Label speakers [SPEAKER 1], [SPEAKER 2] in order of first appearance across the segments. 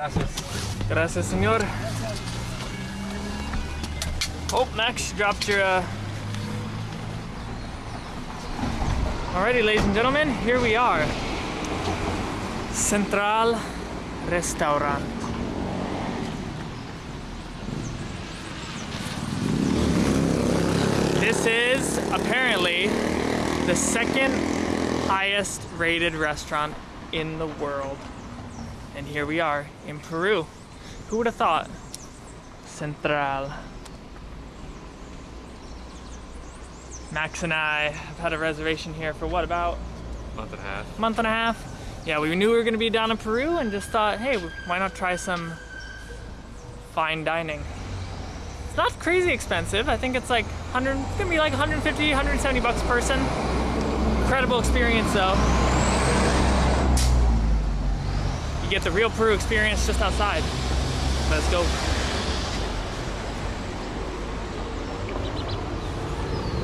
[SPEAKER 1] Gracias.
[SPEAKER 2] Gracias, senor. Oh, Max, you dropped your. Uh... Alrighty, ladies and gentlemen, here we are. Central Restaurant. This is apparently the second highest rated restaurant in the world. And here we are in Peru. Who would have thought? Central. Max and I have had a reservation here for what, about
[SPEAKER 1] Month and a half.
[SPEAKER 2] month and a half? Yeah, we knew we were gonna be down in Peru and just thought, hey, why not try some fine dining? It's not crazy expensive. I think it's like 100, it's gonna be like 150, 170 bucks a person. Incredible experience though. You get the real Peru experience just outside. Let's go.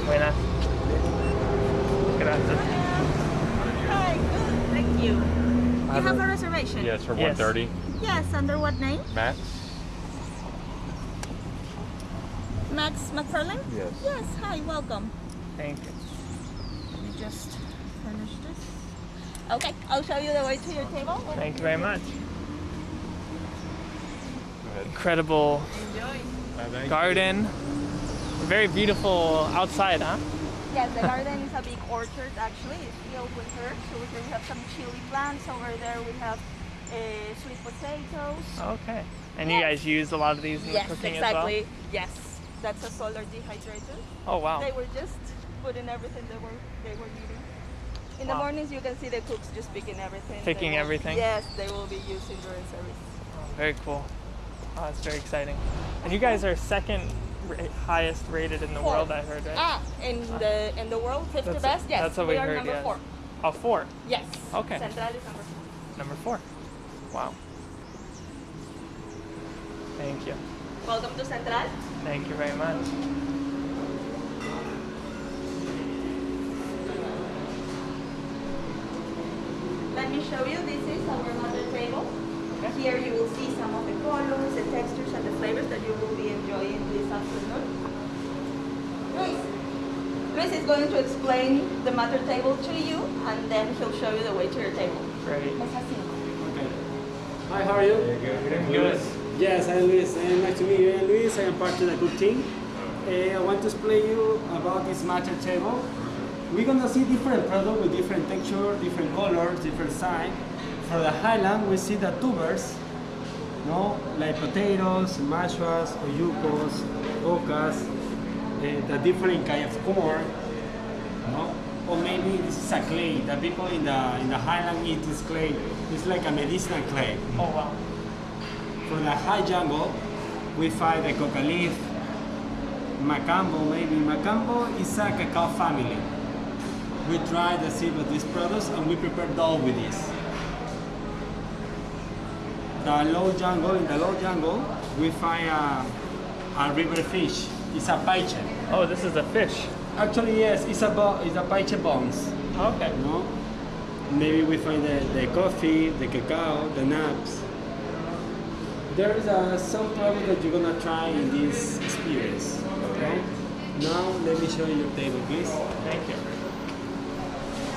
[SPEAKER 2] Buenas. Gracias.
[SPEAKER 3] Hi, good. Thank you. You have a reservation?
[SPEAKER 1] Yeah, it's for
[SPEAKER 2] Yes.
[SPEAKER 1] 130.
[SPEAKER 3] Yes, under what name?
[SPEAKER 1] Max?
[SPEAKER 3] Max McFarlane?
[SPEAKER 1] Yes.
[SPEAKER 3] Yes, hi, welcome.
[SPEAKER 2] Thank you.
[SPEAKER 3] Let me just finish this. Okay, I'll show you the way to your table.
[SPEAKER 2] Thank you very much. Incredible
[SPEAKER 3] Enjoy.
[SPEAKER 2] garden. Very beautiful outside, huh?
[SPEAKER 3] Yes, the garden is a big orchard actually. It's filled with herbs. So here we have some chili plants. Over there we have uh, sweet potatoes.
[SPEAKER 2] Okay. And you guys use a lot of these in
[SPEAKER 3] yes,
[SPEAKER 2] the cooking
[SPEAKER 3] exactly. Yes, that's a solar dehydrator.
[SPEAKER 2] Oh wow.
[SPEAKER 3] They were just putting everything they were they were eating. In the mornings, you can see the cooks just picking everything.
[SPEAKER 2] Picking
[SPEAKER 3] will-
[SPEAKER 2] everything?
[SPEAKER 3] Yes, they will be using during service.
[SPEAKER 2] Very cool. Oh, that's very exciting. And you guys are second ra- highest rated in the
[SPEAKER 3] Four.
[SPEAKER 2] world, I heard, right?
[SPEAKER 3] Ah, in the in the world, 50
[SPEAKER 2] That's-
[SPEAKER 3] best. Yes,
[SPEAKER 2] that's what
[SPEAKER 3] we,
[SPEAKER 2] we
[SPEAKER 3] are
[SPEAKER 2] heard,
[SPEAKER 3] number
[SPEAKER 2] yes.
[SPEAKER 3] four.
[SPEAKER 2] Oh, four.
[SPEAKER 3] Yes.
[SPEAKER 2] Okay.
[SPEAKER 3] Central is number four.
[SPEAKER 2] Number four. Wow. Thank you.
[SPEAKER 3] Welcome to Central.
[SPEAKER 2] Thank you very much.
[SPEAKER 3] Let me show you. This is our mother table.
[SPEAKER 2] Okay.
[SPEAKER 3] Here you will see some of the colors, the textures, and the flavors that you will be enjoying this afternoon. Luis. Luis is going to explain the mother table to you, and then he'll show you the way to your table.
[SPEAKER 2] Great.
[SPEAKER 4] Okay. Hi, how are you?
[SPEAKER 2] Good.
[SPEAKER 4] Yes, I'm Luis. Uh, nice to meet you. I'm Luis. I am part of the cook team. Uh, I want to explain you about this mother table. We're gonna see different products with different texture, different colors, different size. For the highland, we see the tubers, no, like potatoes, mashuas, ollucos, ocas, uh, the different kind of corn, no? Or maybe this is a clay. The people in the in the highland eat this clay. It's like a medicinal clay.
[SPEAKER 2] Oh wow.
[SPEAKER 4] For the high jungle, we find the coca leaf, macambo maybe. Macambo is a cacao family. We dry the seed of these products and we prepare dough with this. The low jungle, in the low jungle, we find a, a river fish. It's a paiche.
[SPEAKER 2] Oh, this is a fish.
[SPEAKER 4] Actually, yes, it's a, it's a paiche bones.
[SPEAKER 2] Okay.
[SPEAKER 4] No? Maybe we find the, the coffee, the cacao, the nuts. There is uh, some product that you're gonna try in this experience. Okay? Now let me show you your table, please.
[SPEAKER 2] Thank you.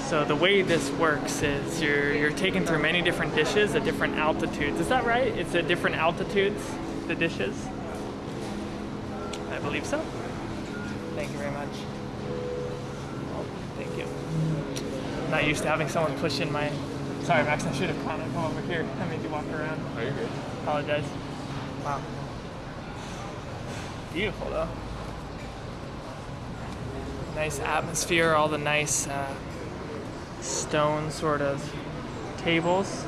[SPEAKER 2] So the way this works is you're you're taken through many different dishes at different altitudes. Is that right? It's at different altitudes, the dishes? I believe so. Thank you very much. Oh, thank you. I'm not used to having someone push in my Sorry Max, I should have kind of come over here. I made you walk around.
[SPEAKER 1] Oh, you're good.
[SPEAKER 2] Apologize. Wow. Beautiful though. Nice atmosphere, all the nice uh, stone sort of tables.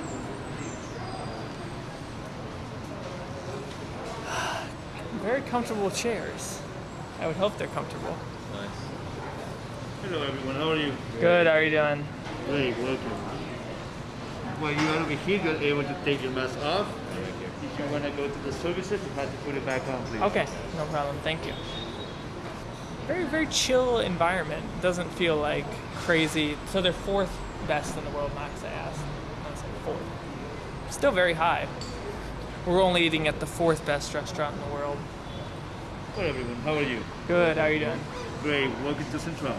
[SPEAKER 2] Very comfortable chairs. I would hope they're comfortable.
[SPEAKER 1] Nice.
[SPEAKER 5] Hello everyone, how are you?
[SPEAKER 2] Good, how are you doing?
[SPEAKER 5] Great, welcome. While you are over here, you're able to take your mask off. If you want to go to the services, you have to put it back on, please.
[SPEAKER 2] Okay, no problem. Thank you. Very, very chill environment. Doesn't feel like crazy. So they're fourth best in the world, Max. I asked. I said fourth. Still very high. we're only eating at the fourth best restaurant in the world.
[SPEAKER 5] Hello everyone, how are you?
[SPEAKER 2] Good. How are you doing?
[SPEAKER 5] Great, welcome to Central.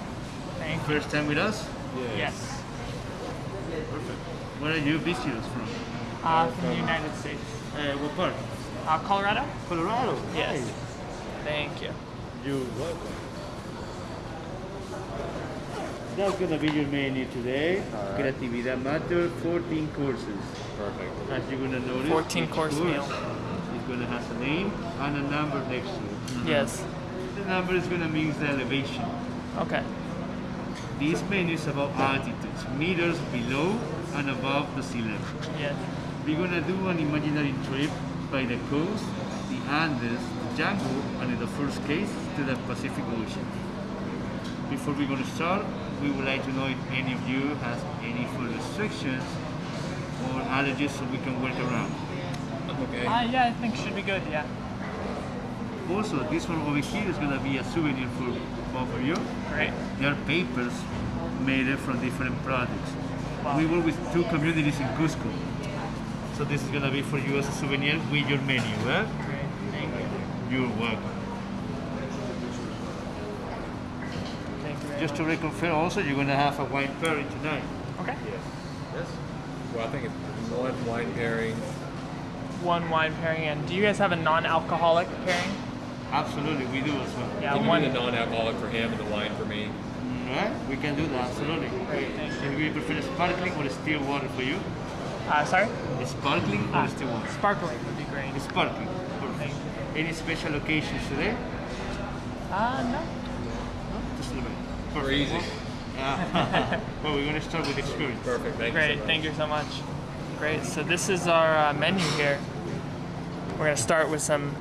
[SPEAKER 2] Thank you.
[SPEAKER 5] First time with us?
[SPEAKER 2] Yes. Perfect.
[SPEAKER 5] Where are you visitors from?
[SPEAKER 2] Uh, from the United States.
[SPEAKER 5] Uh, what part?
[SPEAKER 2] Uh, Colorado.
[SPEAKER 5] Colorado.
[SPEAKER 2] Yes.
[SPEAKER 5] Nice.
[SPEAKER 2] Thank you.
[SPEAKER 5] You're welcome. That's gonna be your menu today. Creatividad Mater, 14 courses.
[SPEAKER 1] Perfect.
[SPEAKER 5] As you're gonna notice,
[SPEAKER 2] 14
[SPEAKER 5] each
[SPEAKER 2] course meal.
[SPEAKER 5] is gonna have a name and a number next to it.
[SPEAKER 2] Yes.
[SPEAKER 5] The number is gonna mean the elevation.
[SPEAKER 2] Okay.
[SPEAKER 5] This menu is about altitudes, meters below and above the sea level.
[SPEAKER 2] Yes.
[SPEAKER 5] We're gonna do an imaginary trip by the coast, the Andes, the jungle, and in the first case, to the Pacific Ocean. Before we're gonna start, we would like to know if any of you has any food restrictions or allergies so we can work around.
[SPEAKER 1] Okay.
[SPEAKER 2] Uh, yeah, I think should be good. Yeah.
[SPEAKER 5] Also, this one over here is gonna be a souvenir for both of you.
[SPEAKER 2] Great.
[SPEAKER 5] They are papers made from different products.
[SPEAKER 2] Wow.
[SPEAKER 5] We work with two communities in Cusco. So this is gonna be for you as a souvenir with your menu, eh?
[SPEAKER 2] Great. Thank you.
[SPEAKER 5] You're welcome.
[SPEAKER 2] Thank you. Very
[SPEAKER 5] Just to reconfirm also, you're gonna have a wine pairing tonight.
[SPEAKER 2] Okay.
[SPEAKER 1] Yes. Yes. Well, I think it's one wine pairing.
[SPEAKER 2] One wine pairing, and do you guys have a non-alcoholic pairing?
[SPEAKER 5] Absolutely, we do as well.
[SPEAKER 2] Yeah,
[SPEAKER 1] Can you
[SPEAKER 2] one.
[SPEAKER 1] do the non-alcoholic for him and the wine for me?
[SPEAKER 5] Right? We can do that, absolutely.
[SPEAKER 2] Great. Thank you.
[SPEAKER 5] So we prefer sparkling or still water for you?
[SPEAKER 2] Uh, sorry.
[SPEAKER 5] Sparkling or
[SPEAKER 2] Ah,
[SPEAKER 5] still water?
[SPEAKER 2] Sparkling would be great.
[SPEAKER 5] Sparkling.
[SPEAKER 2] Thank
[SPEAKER 5] Perfect.
[SPEAKER 2] you.
[SPEAKER 5] Any special occasions today?
[SPEAKER 2] Uh, no.
[SPEAKER 5] Just a little bit.
[SPEAKER 1] We're easy.
[SPEAKER 5] Yeah. well, we're gonna start with experience.
[SPEAKER 1] Perfect. Thank
[SPEAKER 2] Great.
[SPEAKER 1] you. so much.
[SPEAKER 2] Thank you so much. Great. So this is our uh, menu here. We're gonna start with some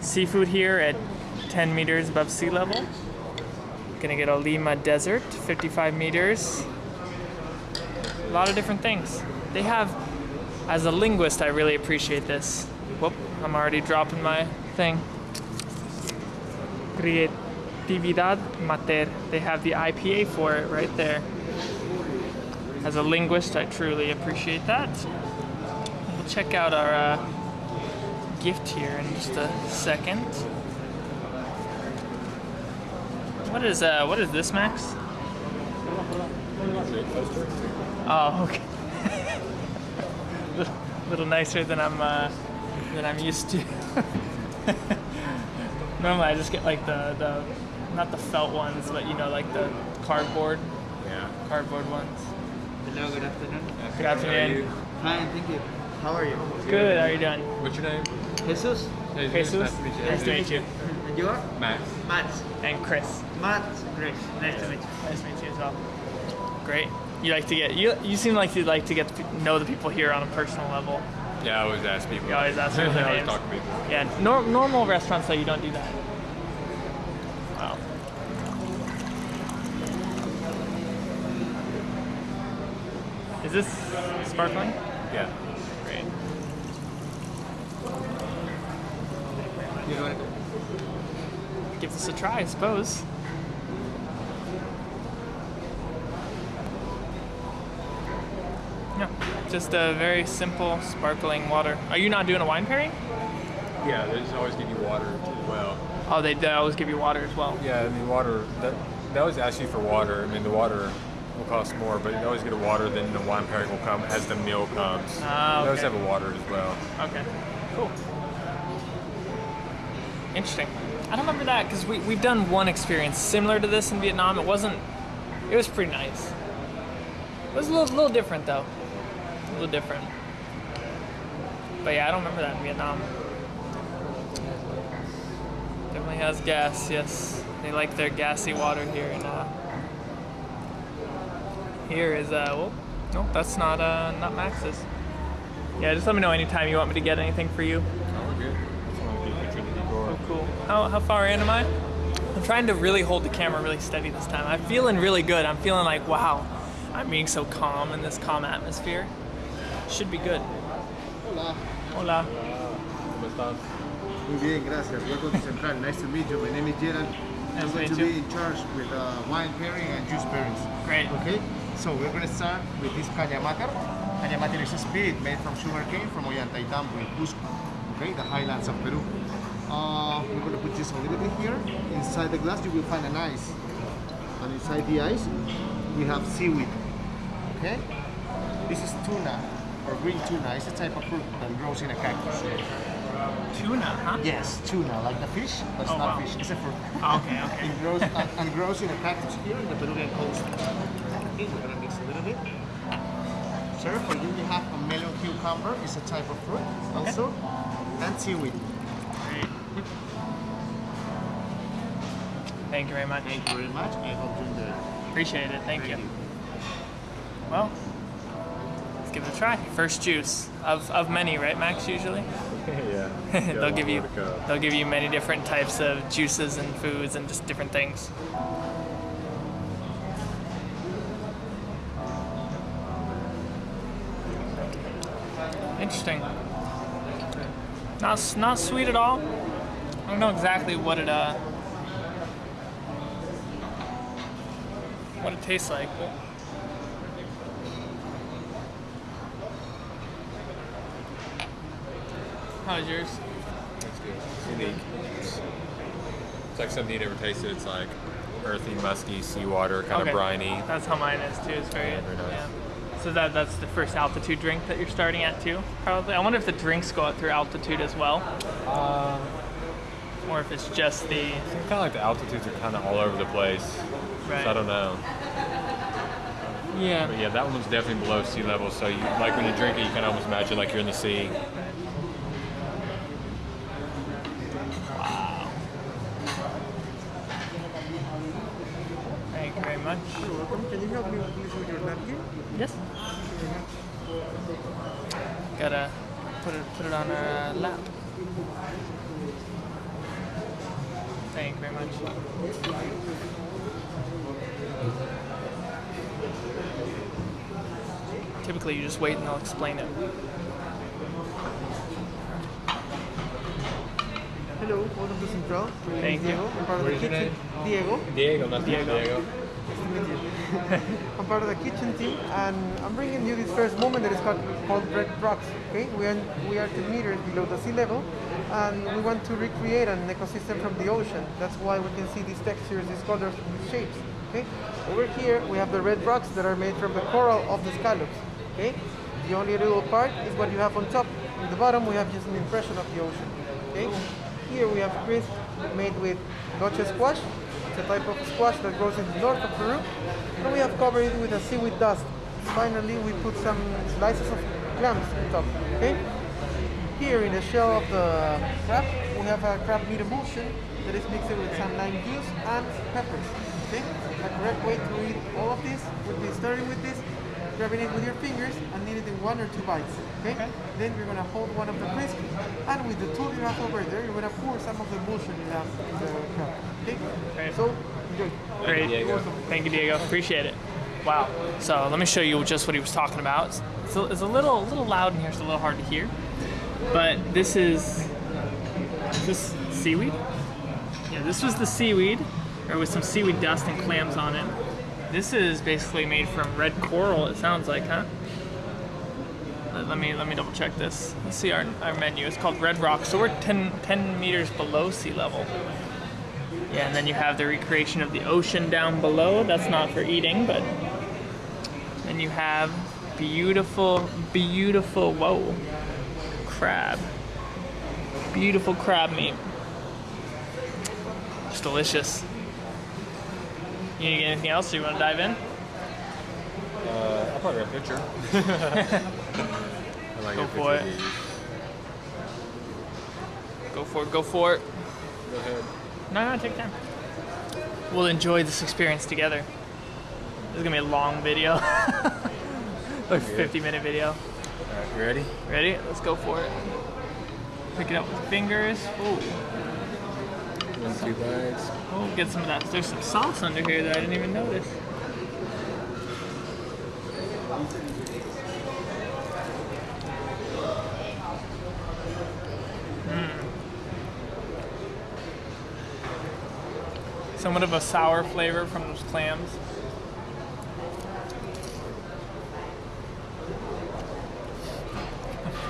[SPEAKER 2] seafood here at 10 meters above sea level. Gonna get a Lima Desert, 55 meters. A lot of different things. They have, as a linguist, I really appreciate this. Whoop, I'm already dropping my thing. Creatividad Mater. They have the IPA for it right there. As a linguist, I truly appreciate that. We'll check out our uh, gift here in just a second. What is uh, what is this, Max? Oh, okay. a little nicer than I'm uh, than I'm used to. Normally, I just get like the the not the felt ones, but you know, like the cardboard
[SPEAKER 1] Yeah.
[SPEAKER 2] cardboard ones.
[SPEAKER 5] Hello, good afternoon.
[SPEAKER 2] Good
[SPEAKER 1] How are
[SPEAKER 2] afternoon.
[SPEAKER 1] you?
[SPEAKER 5] Fine, thank you. How are you?
[SPEAKER 2] Good. How are you doing?
[SPEAKER 1] What's your name?
[SPEAKER 5] Jesus?
[SPEAKER 1] Hey,
[SPEAKER 2] Jesus.
[SPEAKER 1] Nice to meet you.
[SPEAKER 2] Nice to meet you.
[SPEAKER 5] And you are?
[SPEAKER 1] Max.
[SPEAKER 5] Matt.
[SPEAKER 2] And Chris.
[SPEAKER 5] Matt. Great. Nice to meet you.
[SPEAKER 2] Nice to meet you as well. Great. You like to get you. You seem like you like to get to know the people here on a personal level.
[SPEAKER 1] Yeah, I always ask people.
[SPEAKER 2] You always ask
[SPEAKER 1] I always talk to people.
[SPEAKER 2] Yeah. Nor- normal restaurants though, you don't do that. Is this sparkling?
[SPEAKER 1] Yeah.
[SPEAKER 2] Great.
[SPEAKER 1] You know what?
[SPEAKER 2] Give this a try, I suppose. Yeah, just a very simple sparkling water. Are you not doing a wine pairing?
[SPEAKER 1] Yeah, they just always give you water as well.
[SPEAKER 2] Oh, they, they always give you water as well.
[SPEAKER 1] Yeah, I mean water. That, they always ask you for water. I mean the water will cost more, but you always get a water. Then the wine pairing will come as the meal comes.
[SPEAKER 2] Ah,
[SPEAKER 1] They always have a water as well.
[SPEAKER 2] Okay, cool. Interesting. I don't remember that because we, we've done one experience similar to this in Vietnam. It wasn't, it was pretty nice. It was a little, little different though. A little different. But yeah, I don't remember that in Vietnam. Definitely has gas, yes. They like their gassy water here. And uh, here is, uh, well, no, that's not, uh, not Max's. Yeah, just let me know anytime you want me to get anything for you.
[SPEAKER 1] Oh, we're good. Just want to be a picture of the decor.
[SPEAKER 2] Oh, cool. How, how far in am I? I'm trying to really hold the camera really steady this time. I'm feeling really good. I'm feeling like, wow, I'm being so calm in this calm atmosphere. Should be good.
[SPEAKER 6] Hola.
[SPEAKER 2] Hola.
[SPEAKER 1] ¿Cómo estás?
[SPEAKER 6] Muy bien, gracias. Welcome to Central. Nice to meet you. My name is Gerald.
[SPEAKER 2] Nice
[SPEAKER 6] I'm going to be in charge with uh, wine pairing and juice pairings.
[SPEAKER 2] Great.
[SPEAKER 6] Okay? So we're going to start with this caña mater. Cañamate is a spirit made from sugarcane from Ollantaytambo in Cusco, okay, the highlands of Peru. Uh, we're going to put this a little bit here. Inside the glass, you will find an ice. And inside the ice, we have seaweed. Okay? This is tuna, or green tuna. It's a type of fruit that grows in a cactus.
[SPEAKER 2] Tuna, huh?
[SPEAKER 6] Yes, tuna, like the fish, but it's
[SPEAKER 2] Oh,
[SPEAKER 6] not
[SPEAKER 2] wow.
[SPEAKER 6] fish. It's a fruit.
[SPEAKER 2] Okay, okay.
[SPEAKER 6] It grows and, and grows in a cactus here in the Peruvian coast. Okay, we're gonna mix a little bit. Sir, for you we have a melon cucumber. It's a type of fruit also, and seaweed.
[SPEAKER 2] Great. Thank you very much.
[SPEAKER 6] Thank you very much. I hope you enjoy.
[SPEAKER 2] Appreciate it. Thank,
[SPEAKER 6] Thank
[SPEAKER 2] you.
[SPEAKER 6] you.
[SPEAKER 2] Well, let's give it a try. First juice of, of many, right, Max? Usually
[SPEAKER 1] yeah.
[SPEAKER 2] they'll give you they'll give you many different types of juices and foods and just different things. Interesting. Not not sweet at all. I don't know exactly what it uh what it tastes like. But How's yours?
[SPEAKER 1] It's good. It's unique. It's, it's like something you never tasted. It's like earthy, musky, seawater, kind
[SPEAKER 2] Okay.
[SPEAKER 1] of briny.
[SPEAKER 2] That's how mine is too. It's very,
[SPEAKER 1] Yeah, very nice.
[SPEAKER 2] yeah. So that that's the first altitude drink that you're starting at too, probably. I wonder if the drinks go out through altitude as well,
[SPEAKER 1] Uh,
[SPEAKER 2] or if it's just the
[SPEAKER 1] kind of like the altitudes are kind of all over the place.
[SPEAKER 2] right.
[SPEAKER 1] So I don't know.
[SPEAKER 2] Yeah.
[SPEAKER 1] But yeah, that one was definitely below sea level. So you like when you drink it, you can almost imagine like you're in the sea.
[SPEAKER 2] Thank you very much.
[SPEAKER 6] You're welcome. Can you help me please with your napkin?
[SPEAKER 2] Yes. Gotta put it put it on our uh, lap. Thank you very much. Typically, you just wait and they'll explain it.
[SPEAKER 7] Hello, welcome to Central. My name
[SPEAKER 2] Thank
[SPEAKER 7] is
[SPEAKER 2] you.
[SPEAKER 7] Diego. I'm part of the
[SPEAKER 1] What is your
[SPEAKER 7] kitchen. Diego.
[SPEAKER 1] Diego, not
[SPEAKER 2] Diego.
[SPEAKER 1] Diego.
[SPEAKER 7] I'm part of the kitchen team, and I'm bringing you this first moment that is called, called Red Rocks. Okay, we are we are 10 meters below the sea level, and we want to recreate an ecosystem from the ocean. That's why we can see these textures, these colors, these shapes. Okay, over here we have the red rocks that are made from the coral of the scallops. Okay, the only little part is what you have on top. In the bottom we have just an impression of the ocean. Okay, here we have crisp made with gocha squash. It's a type of squash that grows in the north of Peru. And we have covered it with a seaweed dust. Finally, we put some slices of clams on top. Okay. Here in the shell of the crab, we have a crab meat emulsion that is mixed with some lime juice and peppers. Okay. The correct way to eat all of this would be starting with this, grabbing it with your fingers and eat it in one or two bites. Okay. Then you're gonna hold one of the crisps, and with the tool you have over there, you're gonna pour some of the emulsion in the, in the crab. Okay.
[SPEAKER 2] Great.
[SPEAKER 7] So enjoy.
[SPEAKER 2] Great.
[SPEAKER 1] Diego.
[SPEAKER 2] Thank you, Diego. Appreciate it. Wow. So let me show you just what he was talking about. It's, it's, a, it's a little, a little loud in here. It's a little hard to hear. But this is, is this seaweed? Yeah, this was the seaweed, or with some seaweed dust and clams on it. This is basically made from red coral. It sounds like, huh? Let, me let me double check this. Let's see our, our menu. It's called Red Rock. So we're 10, 10 meters below sea level. Yeah, and then you have the recreation of the ocean down below. That's not for eating, but then you have beautiful, beautiful, whoa, crab. Beautiful crab meat. It's delicious. You need get anything else? Do you want to dive in?
[SPEAKER 1] Uh, I'll probably get a picture. Might
[SPEAKER 2] Go
[SPEAKER 1] a
[SPEAKER 2] for
[SPEAKER 1] picture
[SPEAKER 2] it. Go for it, go for it.
[SPEAKER 1] Go ahead.
[SPEAKER 2] No, no, take time. We'll enjoy this experience together. This is gonna be a long video. like 50 minute video.
[SPEAKER 1] All right, you ready?
[SPEAKER 2] Ready? Let's go for it. Pick it up with fingers. Ooh.
[SPEAKER 1] One, two bites.
[SPEAKER 2] Oh, get some of that. There's some sauce under here that I didn't even notice. Mm. Somewhat of a sour flavor from those clams.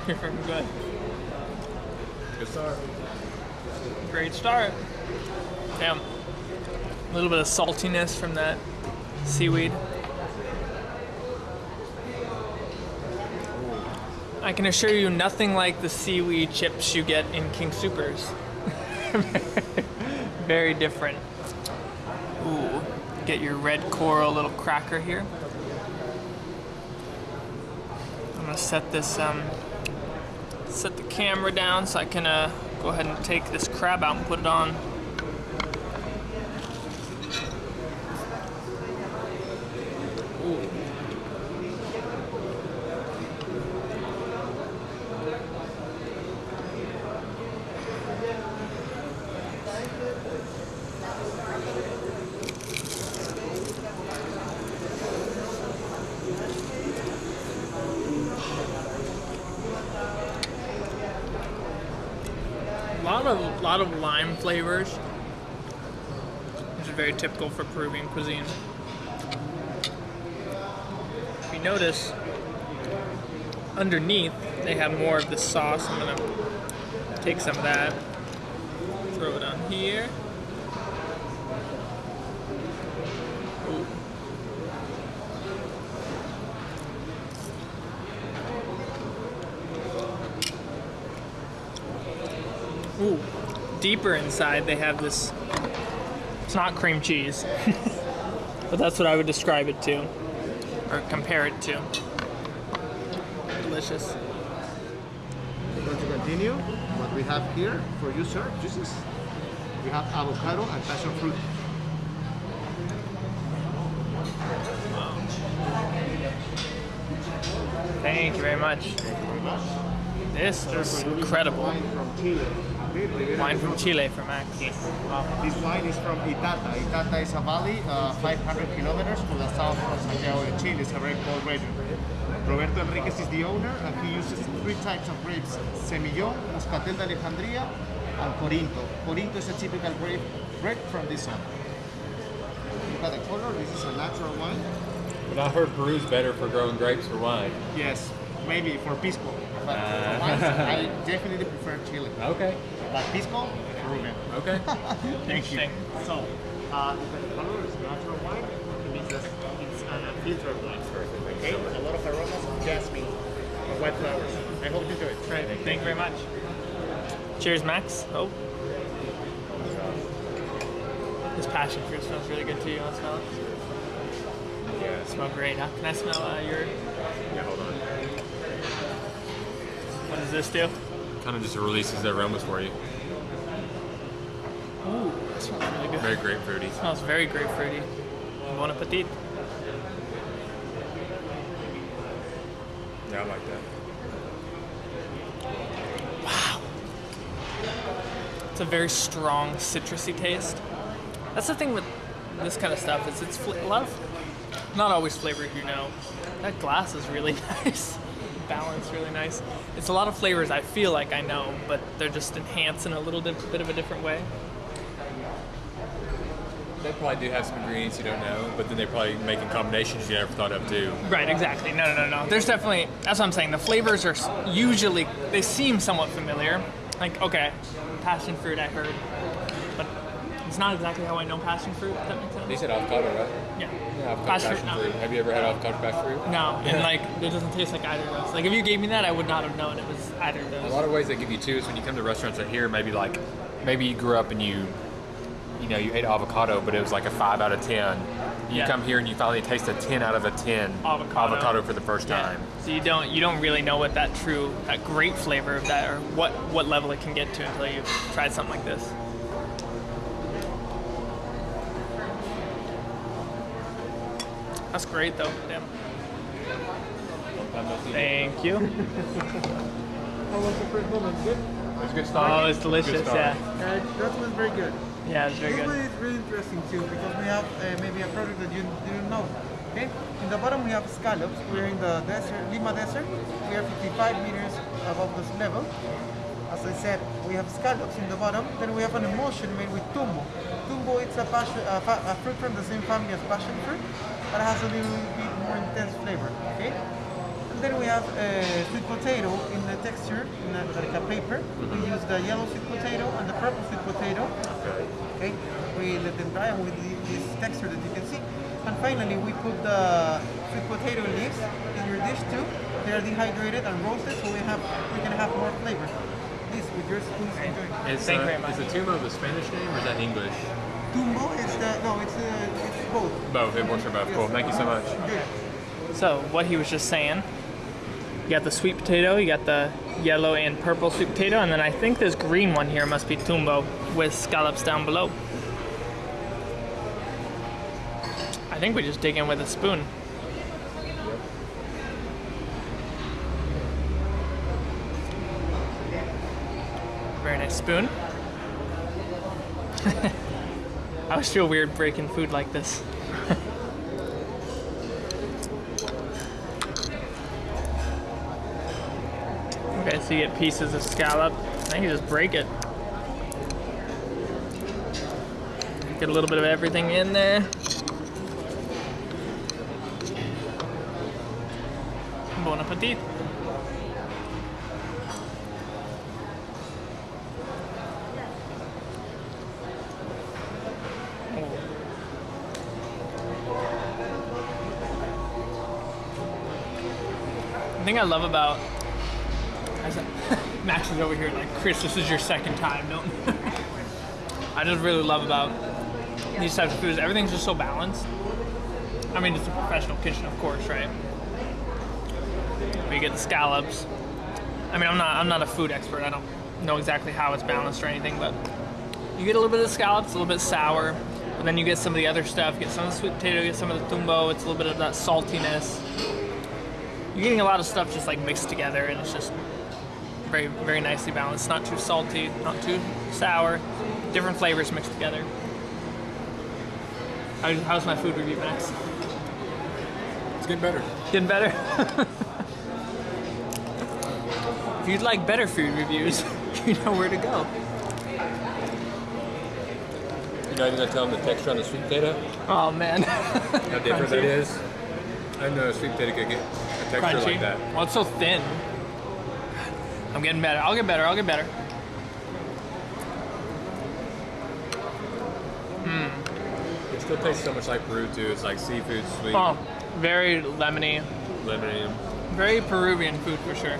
[SPEAKER 2] You're good.
[SPEAKER 1] Good start.
[SPEAKER 2] Great start. Damn. A little bit of saltiness from that seaweed. I can assure you nothing like the seaweed chips you get in King Supers. Very different. Ooh, get your red coral little cracker here. I'm gonna set this, um, set the camera down so I can uh, go ahead and take this crab out and put it on. Ooh. A lot of lot of lime flavors. Which is very typical for Peruvian cuisine. If you notice, underneath they have more of the sauce. I'm gonna take some of that, throw it on here. Ooh. Ooh, deeper inside they have this. It's not cream cheese, but that's what I would describe it to, or compare it to. Delicious.
[SPEAKER 6] We're going to continue. What we have here for you, sir, juices. We have avocado and passion fruit.
[SPEAKER 2] Thank you very much. This is incredible.
[SPEAKER 6] Wine from Chile.
[SPEAKER 2] From Chile for Max.
[SPEAKER 6] This wine is from Itata. Itata is a valley uh, 500 kilometers to the south of Santiago de Chile. It's a very cold region. Roberto Henríquez is the owner and he uses three types of grapes, Semillon, Muscatel de Alejandría, and Corinto. Corinto is a typical grape, grape from this zone. Look at the color, this is a natural wine.
[SPEAKER 1] But I heard Peru's better for growing grapes for wine.
[SPEAKER 6] Yes, maybe for Pisco, but
[SPEAKER 1] Ah.
[SPEAKER 6] for wines, I definitely prefer Chile.
[SPEAKER 1] Okay.
[SPEAKER 6] Pisco, Peruvian.
[SPEAKER 1] Okay.
[SPEAKER 6] Thank you. So, uh, the color is natural white. It means that it's a filtered wine. Okay, a lot of aromas, jasmine, white flowers. I hope you enjoy it. Try it.
[SPEAKER 2] Thank you very much. Cheers, Max. Oh. This passion fruit smells really good too. You want to smell it?
[SPEAKER 1] Yeah.
[SPEAKER 2] It smells great, huh? Can I smell uh, your.
[SPEAKER 1] Yeah. Hold on.
[SPEAKER 2] What does this do?
[SPEAKER 1] Kind of just releases the aromas for you.
[SPEAKER 2] Ooh, that smells really good.
[SPEAKER 1] Very grapefruity.
[SPEAKER 2] smells very grapefruity. Bon appetit.
[SPEAKER 1] Yeah, I like that. Wow.
[SPEAKER 2] It's a very strong citrusy taste. That's the thing with this kind of stuff is it's a lot of, not always flavored, you know. That glass is really nice, balanced, really nice. It's a lot of flavors I feel like I know, but they're just enhanced in a little bit, bit of a different way.
[SPEAKER 1] They probably do have some ingredients you don't know, but then they're probably making combinations you never thought of too.
[SPEAKER 2] Right, exactly. No, no, no, no. There's definitely. That's what I'm saying. The flavors are usually they seem somewhat familiar. Like, okay, passion fruit I heard, it's not exactly how I know passion fruit. If that makes sense.
[SPEAKER 1] You said avocado, right?
[SPEAKER 2] Yeah.
[SPEAKER 1] Yeah, avocado
[SPEAKER 2] Passion
[SPEAKER 1] passion
[SPEAKER 2] fruit.
[SPEAKER 1] Have you ever had avocado passion fruit?
[SPEAKER 2] No, and like it doesn't taste like either of those. Like if you gave me that, I would not have known it was either of those.
[SPEAKER 1] A lot of ways they give you two is when you come to restaurants out here, maybe like, maybe you grew up and you, you know, you ate avocado, but it was like a five out of ten. You
[SPEAKER 2] Yeah.
[SPEAKER 1] come here and you finally taste a ten out of a ten
[SPEAKER 2] Avocado.
[SPEAKER 1] avocado for the first
[SPEAKER 2] Yeah.
[SPEAKER 1] time.
[SPEAKER 2] So you don't you don't really know what that true that great flavor of that or what what level it can get to until you've tried something like this. That's great though. Damn. Thank you.
[SPEAKER 7] How was the first moment? Good?
[SPEAKER 1] It was a good start.
[SPEAKER 2] Oh, it's delicious.
[SPEAKER 1] Good.
[SPEAKER 2] Yeah.
[SPEAKER 7] Uh, that was very good.
[SPEAKER 2] Yeah, it's very
[SPEAKER 7] This one
[SPEAKER 2] good.
[SPEAKER 7] is really interesting too because we have uh, maybe a product that you didn't know. Okay, in the bottom we have scallops. We're in the desert, Lima Desert. We are 55 meters above the sea level. As I said, we have scallops in the bottom. Then we have an emulsion made with tumbo. Tumbo it's a, passion, a, a fruit from the same family as passion fruit, but it has a little bit more intense flavor. Okay. then we have uh, sweet potato in the texture, in a, like a paper. We use the yellow sweet potato and the purple sweet potato. Okay. We let them dry and with the- this texture that you can see. And finally, we put the sweet potato leaves in your dish too. They are dehydrated and roasted, so we have we can have more flavor. Please, with your spoons, enjoy.
[SPEAKER 1] Is,
[SPEAKER 2] Thank you
[SPEAKER 1] uh,
[SPEAKER 2] very much.
[SPEAKER 1] is the Tumbo the Spanish name or is that English?
[SPEAKER 7] Tumbo, it's the no, it's uh, it's both.
[SPEAKER 1] Both. It works for both. Cool. Thank you so much.
[SPEAKER 7] Good.
[SPEAKER 2] So what he was just saying, you got the sweet potato, you got the yellow and purple sweet potato, and then I think this green one here must be tumbo with scallops down below. I think we just dig in with a spoon. Very nice spoon. I always feel weird breaking food like this. Okay, so you get pieces of scallop. Then you just break it. Get a little bit of everything in there. The thing I love about Max is over here like, Chris, this is your second time. Don't. I just really love about these types of foods. Everything's just so balanced. I mean, it's a professional kitchen, of course, right? You get the scallops. I mean, I'm not, I'm not a food expert. I don't know exactly how it's balanced or anything, but you get a little bit of the scallops, a little bit sour, but then you get some of the other stuff. Get some of the sweet potato, get some of the tumbo. It's a little bit of that saltiness. You're getting a lot of stuff just like mixed together, and it's just very very nicely balanced. Not too salty, not too sour. Different flavors mixed together. How's, how's my food review, Max?
[SPEAKER 1] It's getting better.
[SPEAKER 2] Getting better. if you'd like better food reviews, you know where to go.
[SPEAKER 1] You know, even gonna tell them the texture on the sweet potato.
[SPEAKER 2] Oh man,
[SPEAKER 1] How different that is. I know a sweet potato could get texture
[SPEAKER 2] crunchy.
[SPEAKER 1] like that.
[SPEAKER 2] Well, it's so thin. I'm getting better. I'll get better. I'll get better.
[SPEAKER 1] It still tastes so much like Peru too. It's like seafood, sweet,
[SPEAKER 2] Oh, very lemony.
[SPEAKER 1] lemony.
[SPEAKER 2] Very Peruvian food for sure.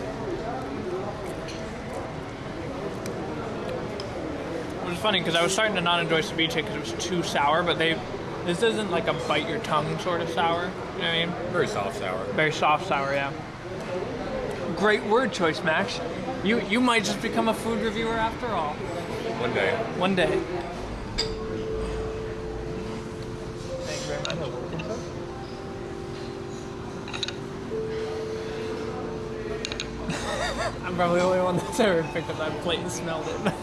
[SPEAKER 2] Which is funny because I was starting to not enjoy ceviche because it was too sour, but they, this isn't like a bite your tongue sort of sour. You know what I mean?
[SPEAKER 1] Very soft sour.
[SPEAKER 2] Very soft sour, yeah. Great word choice, Max. You you might just become a food reviewer after all.
[SPEAKER 1] One day.
[SPEAKER 2] One day. Thank you very much. I'm probably the only one that's ever picked up that plate and smelled it. I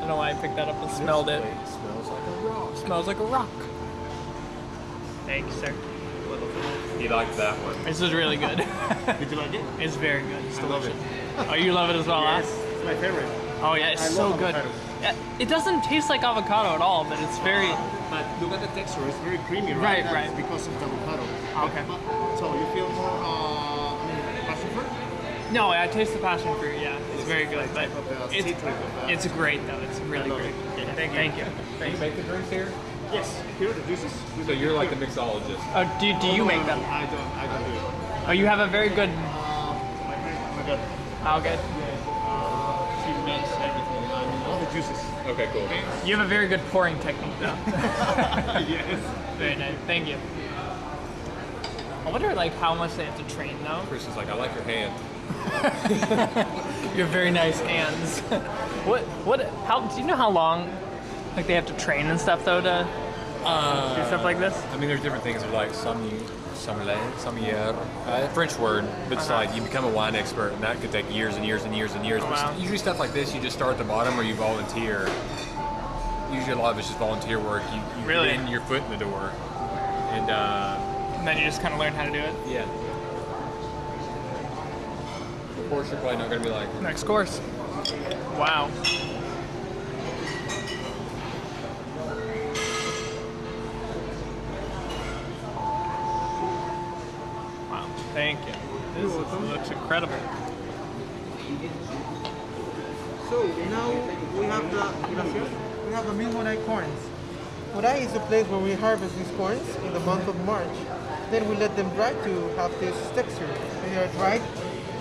[SPEAKER 2] don't know why I picked that up and smelled it.
[SPEAKER 1] Smells like a rock.
[SPEAKER 2] Smells like a rock. Thank you, sir.
[SPEAKER 1] He liked that one.
[SPEAKER 2] This is really good.
[SPEAKER 6] Did you like it?
[SPEAKER 2] it's very good. It's
[SPEAKER 6] I love
[SPEAKER 2] delicious.
[SPEAKER 6] it.
[SPEAKER 2] Oh, you love it as well, huh?
[SPEAKER 6] it's my favorite.
[SPEAKER 2] Oh yeah, it's
[SPEAKER 6] I
[SPEAKER 2] so
[SPEAKER 6] love
[SPEAKER 2] good. Yeah, it doesn't taste like avocado at all, but it's uh, very.
[SPEAKER 6] But look at the texture, it's very creamy,
[SPEAKER 2] Right,
[SPEAKER 6] right? That's
[SPEAKER 2] right.
[SPEAKER 6] because of the avocado.
[SPEAKER 2] Ah, okay.
[SPEAKER 6] But- so you feel more, uh, I mean, passion fruit?
[SPEAKER 2] No, I taste the passion fruit. Yeah, it's very good, but
[SPEAKER 6] Type uh,
[SPEAKER 2] it's
[SPEAKER 6] citric of the-
[SPEAKER 2] it's great though. It's really great.
[SPEAKER 6] it.
[SPEAKER 2] Yeah, thank, thank you.
[SPEAKER 1] Do you make the drinks here?
[SPEAKER 6] Yes, here the juices.
[SPEAKER 1] So you're like the mixologist.
[SPEAKER 2] Oh, do, do you make
[SPEAKER 6] No,
[SPEAKER 2] them?
[SPEAKER 6] I don't, I don't do it.
[SPEAKER 2] Oh, you have a very good.
[SPEAKER 6] Uh, my friend, my daughter,
[SPEAKER 2] Oh, good.
[SPEAKER 6] uh, she makes everything, I mean, all the juices.
[SPEAKER 1] Okay, cool.
[SPEAKER 2] You have a very good pouring technique though.
[SPEAKER 6] yes.
[SPEAKER 2] very nice. Thank you. I wonder like how much they have to train though.
[SPEAKER 1] Chris is like, I like your hand.
[SPEAKER 2] You have very nice hands. what what how do you know how long like they have to train and stuff though to do stuff like this?
[SPEAKER 1] I mean, there's different things. There's like some sommelier, sommelier, uh, French word, but it's like you become a wine expert, and that could take years and years and years and years.
[SPEAKER 2] Oh,
[SPEAKER 1] But
[SPEAKER 2] wow.
[SPEAKER 1] Usually stuff like this, you just start at the bottom or you volunteer. Usually a lot of it's just volunteer work. You, you
[SPEAKER 2] Really?
[SPEAKER 1] get in your foot in the door, and uh,
[SPEAKER 2] And then you just kind of learn how to do it.
[SPEAKER 1] yeah. Of course, you're probably not going to be like,
[SPEAKER 2] Next course. Wow. Incredible.
[SPEAKER 7] So now we have the we have the Milmonite corns. Moray is the place where we harvest these corns in the month of March. Then we let them dry to have this texture. They are dried,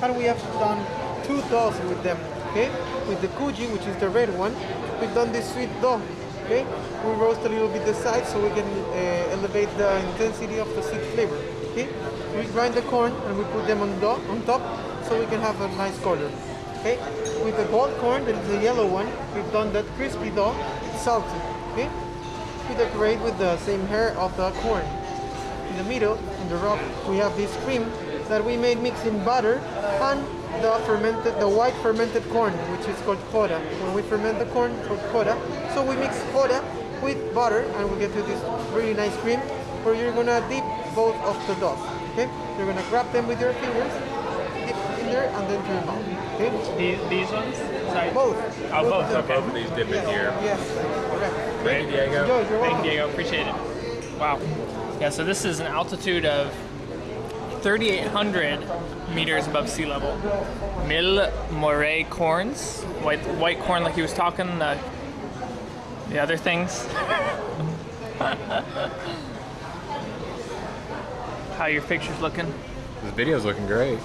[SPEAKER 7] and we have done two doughs with them. Okay, with the culli, which is the red one, we've done this sweet dough. Okay, we roast a little bit the sides so we can uh, elevate the intensity of the sweet flavor. Okay, we grind the corn and we put them on dough on top so we can have a nice color. Okay, with the gold corn, that is the yellow one, we've done that crispy dough. It's salty. Okay, we decorate with the same hair of the corn. In the middle, on the rock, we have this cream that we made mixing butter and the fermented, the white fermented corn, which is called coda. When we ferment the corn, it's called coda. So we mix coda with butter, and we get to this really nice cream, where you're gonna dip both of the dough. Okay, you're gonna grab them with your fingers, dip in there, and then to your mouth. Okay,
[SPEAKER 2] These, these ones? Sorry.
[SPEAKER 7] both.
[SPEAKER 2] Oh, both,
[SPEAKER 7] of them.
[SPEAKER 2] okay.
[SPEAKER 1] Both of these dip in here.
[SPEAKER 7] Yes, correct.
[SPEAKER 1] Thank you, Diego.
[SPEAKER 7] Enjoy, you're
[SPEAKER 2] Thank
[SPEAKER 7] welcome.
[SPEAKER 2] you, Diego. Appreciate it. Wow. Yeah, so this is an altitude of 3,800 meters above sea level. Mil Moray corns, white white corn, like he was talking. The the other things. How your pictures looking?
[SPEAKER 1] This video's looking great.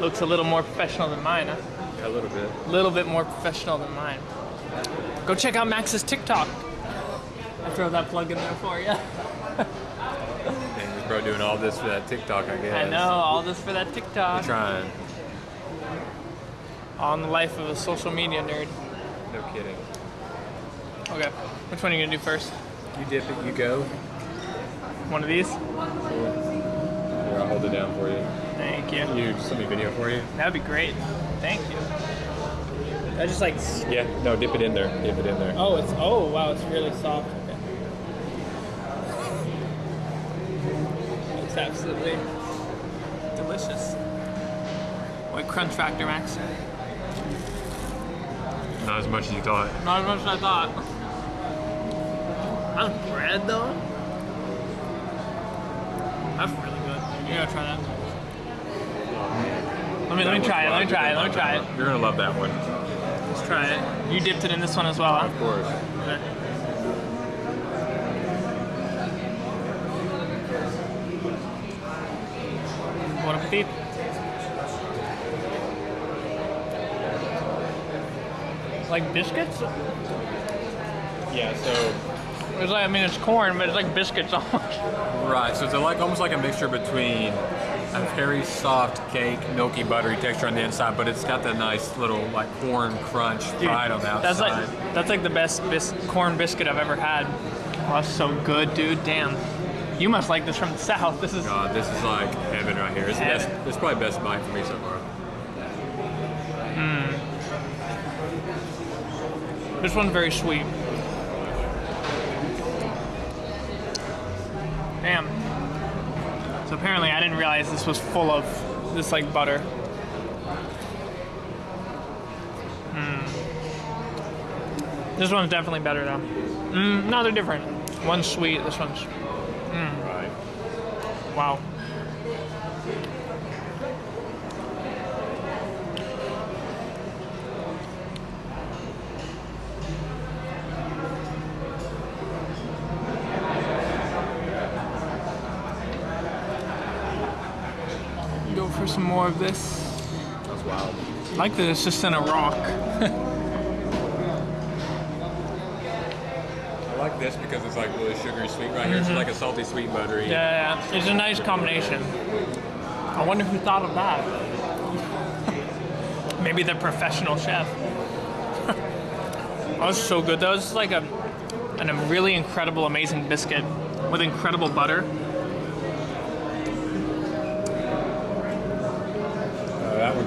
[SPEAKER 2] Looks a little more professional than mine, huh?
[SPEAKER 1] Yeah, A little bit.
[SPEAKER 2] A little bit more professional than mine. Go check out Max's TikTok. I'll throw that plug in there for you.
[SPEAKER 1] This bro doing all this for that TikTok, I guess.
[SPEAKER 2] I know, all this for that
[SPEAKER 1] We're
[SPEAKER 2] TikTok.
[SPEAKER 1] trying.
[SPEAKER 2] On the life of a social media nerd.
[SPEAKER 1] No kidding.
[SPEAKER 2] Okay, which one are you gonna do first?
[SPEAKER 1] You dip it, you go.
[SPEAKER 2] One of these?
[SPEAKER 1] Here, I'll hold it down for you.
[SPEAKER 2] Thank you.
[SPEAKER 1] You just let me video for you.
[SPEAKER 2] That'd be great. Thank you. I just like.
[SPEAKER 1] Yeah, no, dip it in there. Dip it in there.
[SPEAKER 2] Oh, it's oh wow, it's really soft. Okay. It's absolutely delicious. White crunch factor, Max.
[SPEAKER 1] Not as much as you thought.
[SPEAKER 2] Not as much as I thought. That's bread though. That's really good. You gotta try that. Let me let me try it. Let me try it. Let me try it.
[SPEAKER 1] You're gonna love that one.
[SPEAKER 2] Let's try it. You dipped it in this one as well, huh?
[SPEAKER 1] Of course.
[SPEAKER 2] Okay. Bon appetit. Like biscuits?
[SPEAKER 1] Yeah, so
[SPEAKER 2] It's like I mean it's corn, but it's like biscuits almost.
[SPEAKER 1] right, so it's like almost like a mixture between a very soft cake, milky, buttery texture on the inside, but it's got that nice little like corn crunch fried on the outside.
[SPEAKER 2] That's like that's like the best bis- corn biscuit I've ever had. Oh, that's so good, dude. Damn. You must like this from the south. This is
[SPEAKER 1] God, this is like heaven right here. It's the best. It's probably best bite for me so far. Hmm.
[SPEAKER 2] this one's very sweet. Damn. So apparently I didn't realize this was full of this like butter. Mm. This one's definitely better though. Mm, no, they're different. One's sweet. This one's
[SPEAKER 1] Right.
[SPEAKER 2] wow. Go for some more of this.
[SPEAKER 1] That's wild.
[SPEAKER 2] I like that it's just in a rock.
[SPEAKER 1] I like this because it's like really sugary sweet right here. It's mm-hmm. like a salty sweet buttery.
[SPEAKER 2] Yeah, yeah, it's a nice combination. I wonder who thought of that. Maybe the professional chef. that was so good. That was like a, an, a really incredible, amazing biscuit with incredible butter.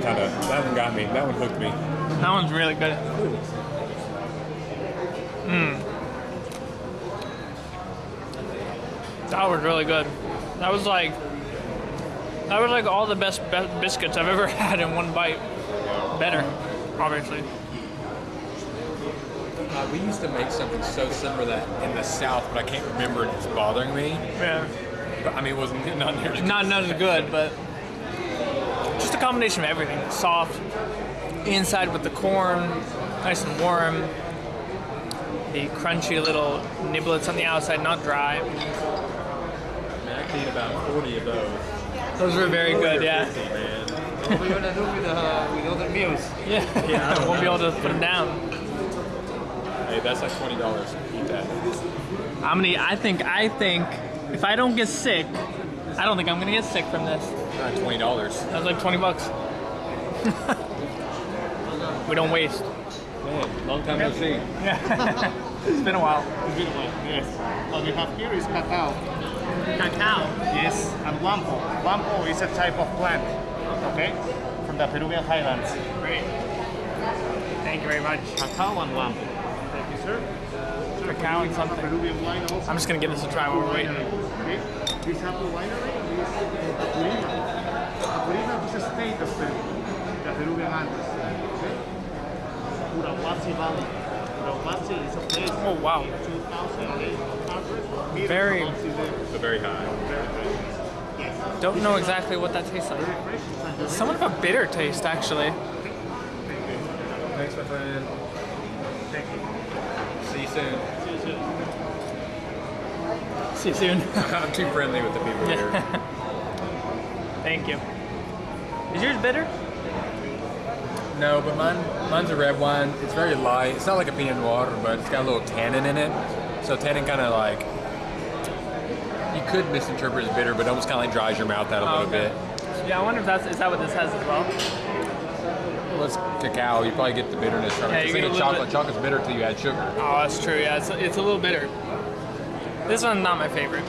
[SPEAKER 1] Kind of that one got me. That one hooked me.
[SPEAKER 2] That one's really good. Mmm. That was really good. That was like that was like all the best be- biscuits I've ever had in one bite. Better, obviously.
[SPEAKER 1] Uh, we used to make something so similar that in the South, but I can't remember. and It's bothering me.
[SPEAKER 2] Yeah.
[SPEAKER 1] But, I mean, it wasn't not near as good.
[SPEAKER 2] Not not as good, but just a combination of everything. Soft, inside with the corn, nice and warm. The crunchy little niblets on the outside, not dry.
[SPEAKER 1] I mean, I could eat about 40 of those.
[SPEAKER 2] Those were very good, yeah.
[SPEAKER 1] 50, man.
[SPEAKER 5] What we're gonna do with, uh, with other meals?
[SPEAKER 2] Yeah, yeah. I won't be able to put them down.
[SPEAKER 1] Hey, that's like $20. Eat that.
[SPEAKER 2] I'm gonna. I think. I think if I don't get sick, I don't think I'm gonna get sick from this.
[SPEAKER 1] Not $20.
[SPEAKER 2] That was like 20 bucks. we don't waste.
[SPEAKER 1] Man, long time no see.
[SPEAKER 2] It's been a while. It's been a while.
[SPEAKER 6] Yes. What we have here is cacao.
[SPEAKER 2] Cacao.
[SPEAKER 6] Yes, and wampo. Wampo is a type of plant, okay, from the Peruvian highlands.
[SPEAKER 2] Great. Thank you very much.
[SPEAKER 6] Cacao and wampo. Thank you, sir. Sir,
[SPEAKER 2] Cacao and something.
[SPEAKER 6] Peruvian wine also.
[SPEAKER 2] I'm just gonna give this a try while we're waiting.
[SPEAKER 6] Okay. This apple winery is Apurima. Apurima is a state of Peru, the eh. Peruvian Andes. Okay. Urahuasi Valley. Urahuasi is a place.
[SPEAKER 2] Oh wow.
[SPEAKER 6] 2,800 meters
[SPEAKER 2] Very-
[SPEAKER 6] above sea level.
[SPEAKER 1] So very high.
[SPEAKER 6] Yes.
[SPEAKER 2] Don't know exactly what that tastes like.
[SPEAKER 6] Very fresh. It's
[SPEAKER 2] Somewhat of a bitter taste, actually.
[SPEAKER 1] Thanks, my friend.
[SPEAKER 6] Thank you.
[SPEAKER 1] See you soon.
[SPEAKER 2] See you soon.
[SPEAKER 1] I'm too friendly with the people here.
[SPEAKER 2] Thank you. Is yours bitter?
[SPEAKER 1] No, but mine, mine's a red wine. It's very light. It's not like a Pinot Noir, but it's got a little tannin in it. So tannin kind of like you could misinterpret as bitter, but it almost kind of like dries your mouth out a
[SPEAKER 2] Oh,
[SPEAKER 1] little
[SPEAKER 2] okay.
[SPEAKER 1] bit.
[SPEAKER 2] Yeah, I wonder if that's is that what this has as well.
[SPEAKER 1] Well, it's cacao. You probably get the bitterness from
[SPEAKER 2] Yeah,
[SPEAKER 1] it. Think
[SPEAKER 2] get a
[SPEAKER 1] chocolate.
[SPEAKER 2] bit-
[SPEAKER 1] Chocolate's bitter till you add sugar.
[SPEAKER 2] Oh, that's true. Yeah, it's, it's a little bitter. This one's not my favorite.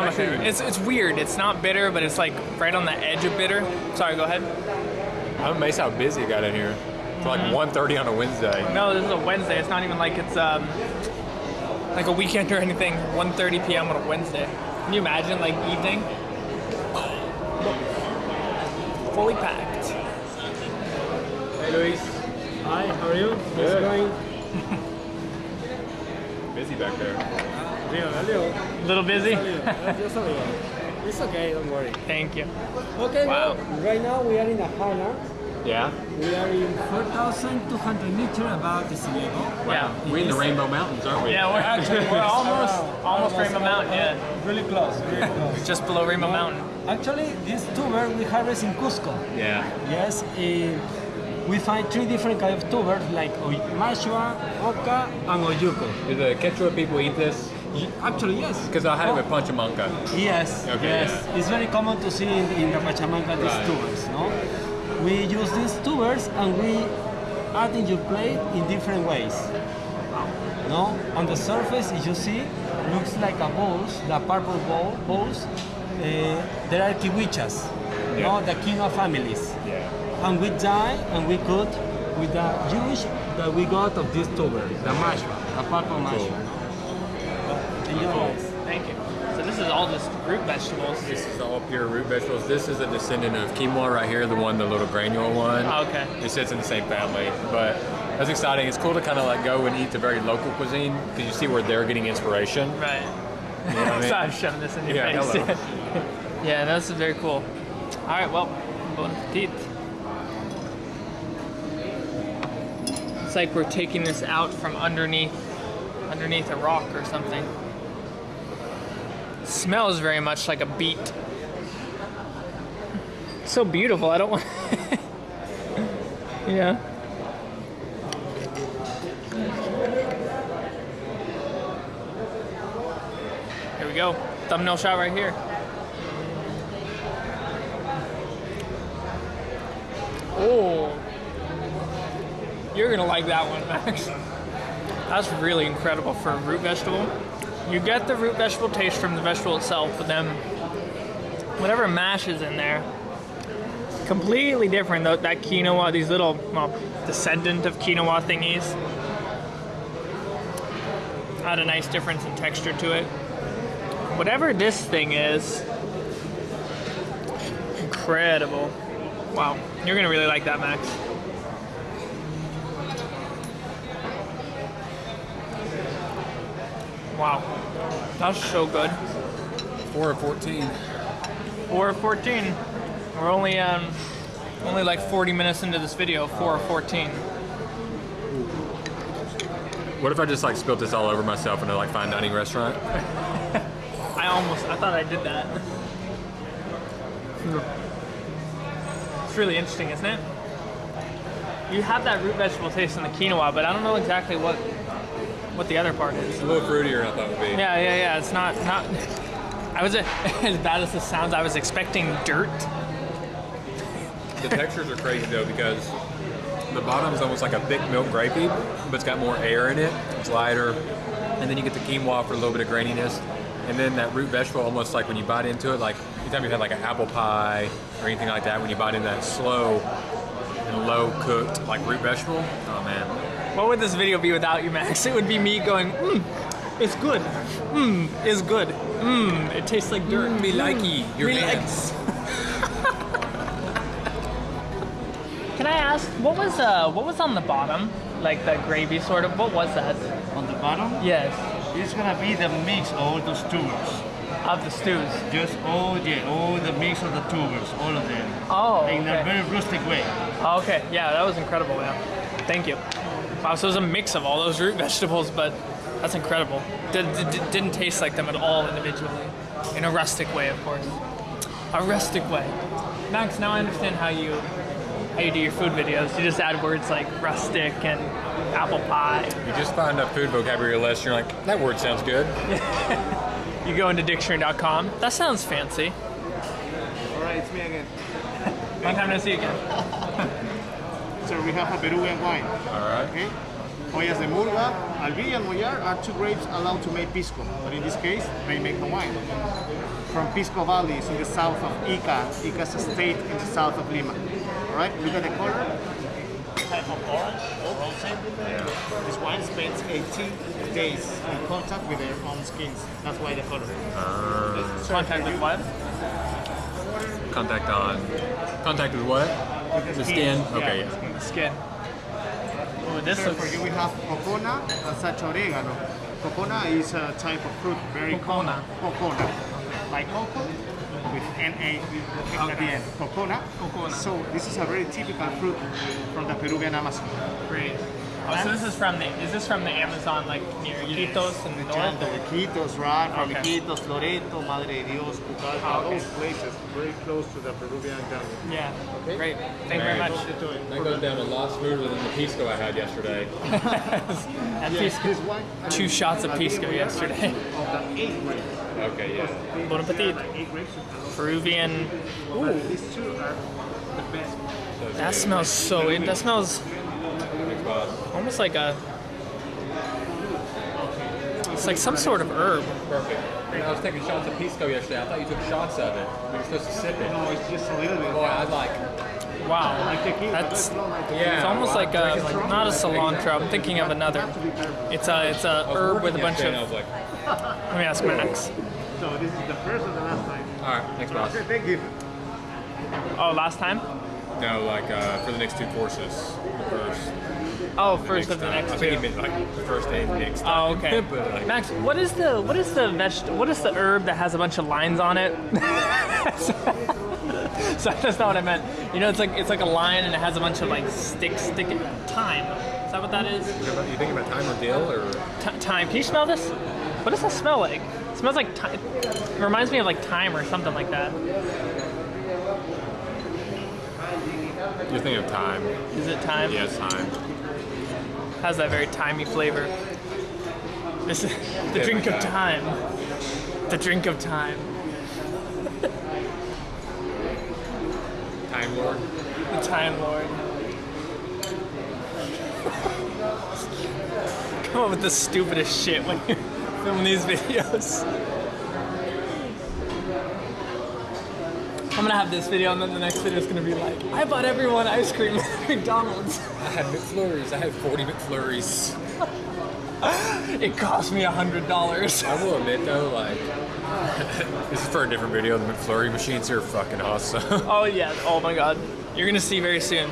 [SPEAKER 2] Not my favorite. It's it's weird. It's not bitter, but it's like right on the edge of bitter. Sorry, go ahead.
[SPEAKER 1] I'm amazed how busy it got in here. It's like
[SPEAKER 2] Mm-hmm.
[SPEAKER 1] 1.30 on a Wednesday.
[SPEAKER 2] No, this is a Wednesday. It's not even like it's um like a weekend or anything. 1:30 p.m. on a Wednesday. Can you imagine like evening? Fully packed.
[SPEAKER 1] Hey, Luis.
[SPEAKER 4] Hi, how are you? How's
[SPEAKER 1] Good.
[SPEAKER 4] it going?
[SPEAKER 1] Busy back there.
[SPEAKER 4] Leo, Leo.
[SPEAKER 2] A little busy.
[SPEAKER 4] Just a little. It's okay, don't worry.
[SPEAKER 2] Thank you.
[SPEAKER 4] Okay,
[SPEAKER 2] Wow.
[SPEAKER 4] well, right now we are in a highland.
[SPEAKER 1] Yeah.
[SPEAKER 4] We are in 4,200 meters above the sea level.
[SPEAKER 2] Yeah.
[SPEAKER 1] We're in the Rainbow Mountains, aren't we?
[SPEAKER 2] Yeah, we're actually we're almost almost Rainbow Mountain. Yeah,
[SPEAKER 4] Really close, really close.
[SPEAKER 2] just below Rainbow Mountain.
[SPEAKER 4] Actually, this tuber we harvest in Cusco.
[SPEAKER 1] Yeah.
[SPEAKER 4] Yes, eh, we find three different kinds of tubers like Oy- Mashua, Oca, and Olluco.
[SPEAKER 1] Do the Quechua people eat this?
[SPEAKER 4] Actually, yes.
[SPEAKER 1] Because I had it with Pachamanca.
[SPEAKER 4] Yes,
[SPEAKER 1] Okay,
[SPEAKER 4] yes.
[SPEAKER 1] yeah.
[SPEAKER 4] It's very common to see in, in the Pachamanca these
[SPEAKER 1] Right.
[SPEAKER 4] tubers, no? We use these tubers and we add in your plate in different ways. No? On the surface, as you see, looks like a balls, the purple ball, balls. Uh, there are kiwichas, no? The quinoa families.
[SPEAKER 1] Yeah.
[SPEAKER 4] And we dye and we cook with the juice that we got of this tuber, the mashua, the purple mashua.
[SPEAKER 2] Thank you. So this is all just root vegetables.
[SPEAKER 1] This is all pure root vegetables. This is a descendant of quinoa right here, the one, the little granule one.
[SPEAKER 2] Oh, okay.
[SPEAKER 1] It sits in the same family, but that's exciting. It's cool to kind of like go and eat the very local cuisine because you see where they're getting inspiration.
[SPEAKER 2] Right.
[SPEAKER 1] You know what I mean?
[SPEAKER 2] so I'm shoving this in your
[SPEAKER 1] Yeah,
[SPEAKER 2] face.
[SPEAKER 1] hello.
[SPEAKER 2] yeah, this is very cool. All right, well, bon appetit. It's like we're taking this out from underneath, underneath a rock or something. Smells very much like a beet. So beautiful. I don't want. yeah. Here we go. Thumbnail shot right here. Oh. You're gonna like that one, Max. That's really incredible for a root vegetable. You get the root vegetable taste from the vegetable itself, but then whatever mash is in there, completely different. Though that quinoa, these little well, descendant of quinoa thingies, add a nice difference in texture to it. Whatever this thing is, incredible. Wow, you're gonna really like that, Max. Wow, that's so good.
[SPEAKER 1] Four of 14.
[SPEAKER 2] Four of 14. We're only um, only like 40 minutes into this video. Four of 14.
[SPEAKER 1] What if I just like spilt this all over myself in a like fine dining restaurant?
[SPEAKER 2] I almost, I thought I did that. It's really interesting, isn't it? You have that root vegetable taste in the quinoa, but I don't know exactly what what the other part is.
[SPEAKER 1] It's a little fruitier I thought it would be.
[SPEAKER 2] Yeah, yeah, yeah. It's not not. I was as bad as this sounds. I was expecting dirt.
[SPEAKER 1] The textures are crazy though because the bottom is almost like a thick milk grapey, but it's got more air in it. It's lighter, and then you get the quinoa for a little bit of graininess, and then that root vegetable almost like when you bite into it, like anytime you've had like an apple pie or anything like that, when you bite into that slow and low cooked like root vegetable, oh man,
[SPEAKER 2] What would this video be without you, Max? It would be me going, mmm, it's good. Mmm, it's good. Mmm, it tastes like dirt.
[SPEAKER 1] me hmm. likey your
[SPEAKER 2] Me
[SPEAKER 1] hands.
[SPEAKER 2] Can I ask what was uh what was on the bottom? Like the gravy sort of. What was that?
[SPEAKER 5] On the bottom,
[SPEAKER 2] Yes,
[SPEAKER 5] it's gonna be the mix of all those tubers.
[SPEAKER 2] of the stews.
[SPEAKER 5] Just all yeah, all the mix of the tubers, all of them.
[SPEAKER 2] Oh,
[SPEAKER 5] In a very rustic way.
[SPEAKER 2] Oh, okay. Yeah, that was incredible. Yeah, thank you. Wow, so it was a mix of all those root vegetables, but that's incredible. Did, did, didn't taste like them at all individually, in a rustic way, of course. A rustic way. Max, now I understand how you how you do your food videos. You just add words like rustic and apple pie.
[SPEAKER 1] You just find a food vocabulary list, you're like, that word sounds good.
[SPEAKER 2] You go into dictionary.com. That sounds fancy.
[SPEAKER 6] All right, it's me again.
[SPEAKER 2] Long time no see again.
[SPEAKER 6] So we have a Peruvian wine.
[SPEAKER 1] All right.
[SPEAKER 6] Okay. Ollas de Murga, Albilla, and Mollar are two grapes allowed to make pisco, but in this case, they make the wine. From Pisco Valley, it's in the south of Ica. Ica is a state in the south of Lima. All right, look at the color. Type of orange, rosé. This wine spends 18 days in contact with their own skins. That's why the color.
[SPEAKER 2] Uh, contact with what?
[SPEAKER 1] Contact on. Contact with what? The skin. Okay.
[SPEAKER 6] Yeah.
[SPEAKER 1] Yeah.
[SPEAKER 2] Skin. Oh, this
[SPEAKER 6] So for you, we have cocona and uh, such oregano. Cocona is a type of fruit, very
[SPEAKER 2] Cocona.
[SPEAKER 6] common. Cocona. Like coco with N-A at the end. Cocona.
[SPEAKER 2] Cocona.
[SPEAKER 6] So this is a very typical fruit from the Peruvian Amazon.
[SPEAKER 2] great. Oh, so this is from the is this from the Amazon like near Iquitos and
[SPEAKER 6] The
[SPEAKER 2] north?
[SPEAKER 6] Chanto, Iquitos, right? From
[SPEAKER 2] Okay.
[SPEAKER 6] Iquitos, Loreto, Madre de Dios, Pucallpa,
[SPEAKER 2] Oh, ah, okay.
[SPEAKER 6] those places very close to the Peruvian jungle.
[SPEAKER 2] Yeah.
[SPEAKER 6] Okay.
[SPEAKER 2] Great. Thank you very much.
[SPEAKER 1] That goes down a lot smoother than the pisco I had yesterday.
[SPEAKER 2] And
[SPEAKER 6] Yes,
[SPEAKER 2] pisco.
[SPEAKER 6] this wine,
[SPEAKER 2] Two shots of pisco yesterday.
[SPEAKER 6] Of the eight grapes.
[SPEAKER 1] Okay, yeah.
[SPEAKER 2] Bon appetit.
[SPEAKER 6] Eight grapes you can also-
[SPEAKER 2] Peruvian.
[SPEAKER 6] But these two are the best.
[SPEAKER 2] That smells so. It, that smells
[SPEAKER 1] Thanks, boss.
[SPEAKER 2] Almost like a. It's like some sort of herb.
[SPEAKER 1] Perfect. And I was taking shots of pisco yesterday. I thought you took shots of it. We were supposed to sip it.
[SPEAKER 6] No, it's just a little bit.
[SPEAKER 1] Boy, I like.
[SPEAKER 2] Wow. That's.
[SPEAKER 6] but not like tequila.
[SPEAKER 1] Yeah.
[SPEAKER 2] It's almost
[SPEAKER 1] well,
[SPEAKER 2] like a like not a cilantro. I'm thinking of another.
[SPEAKER 6] Have to be careful.
[SPEAKER 2] It's a it's a
[SPEAKER 1] I was
[SPEAKER 2] herb with a bunch of.
[SPEAKER 1] and I was like,
[SPEAKER 2] Let me ask Max.
[SPEAKER 6] So this is the first and the last time.
[SPEAKER 1] all right, thanks, boss.
[SPEAKER 6] Okay, thank you.
[SPEAKER 2] Oh, last time?
[SPEAKER 1] No, like uh, for the next two courses. The first.
[SPEAKER 2] Oh, first of the
[SPEAKER 1] time.
[SPEAKER 2] next
[SPEAKER 1] I think
[SPEAKER 2] two.
[SPEAKER 1] he meant like the first and next.
[SPEAKER 2] Oh, okay.
[SPEAKER 1] but like,
[SPEAKER 2] Max, what is the what is the veg- what is the herb that has a bunch of lines on it? so that's not what I meant. You know, it's like it's like a line and it has a bunch of like sticks sticking. Thyme. Is that what that is?
[SPEAKER 1] you think about time or dill or?
[SPEAKER 2] T- thyme. Can you smell this? What does that smell like? It smells like thyme. It reminds me of like thyme or something like that.
[SPEAKER 1] You're thinking of time.
[SPEAKER 2] Is it thyme?
[SPEAKER 1] Yes, time.
[SPEAKER 2] Has that very timey flavor. This is the drink of time. The drink of time.
[SPEAKER 1] Time Lord.
[SPEAKER 2] The Time Lord. Come up with the stupidest shit when you film these videos. I'm gonna have this video and then the next video is gonna be like, I bought everyone ice cream at McDonald's.
[SPEAKER 1] I had McFlurries. I had 40 McFlurries.
[SPEAKER 2] It cost me a hundred dollars.
[SPEAKER 1] I will admit though, like, this is for a different video. The McFlurry machines here are fucking awesome.
[SPEAKER 2] Oh yeah, oh my god. You're gonna see very soon.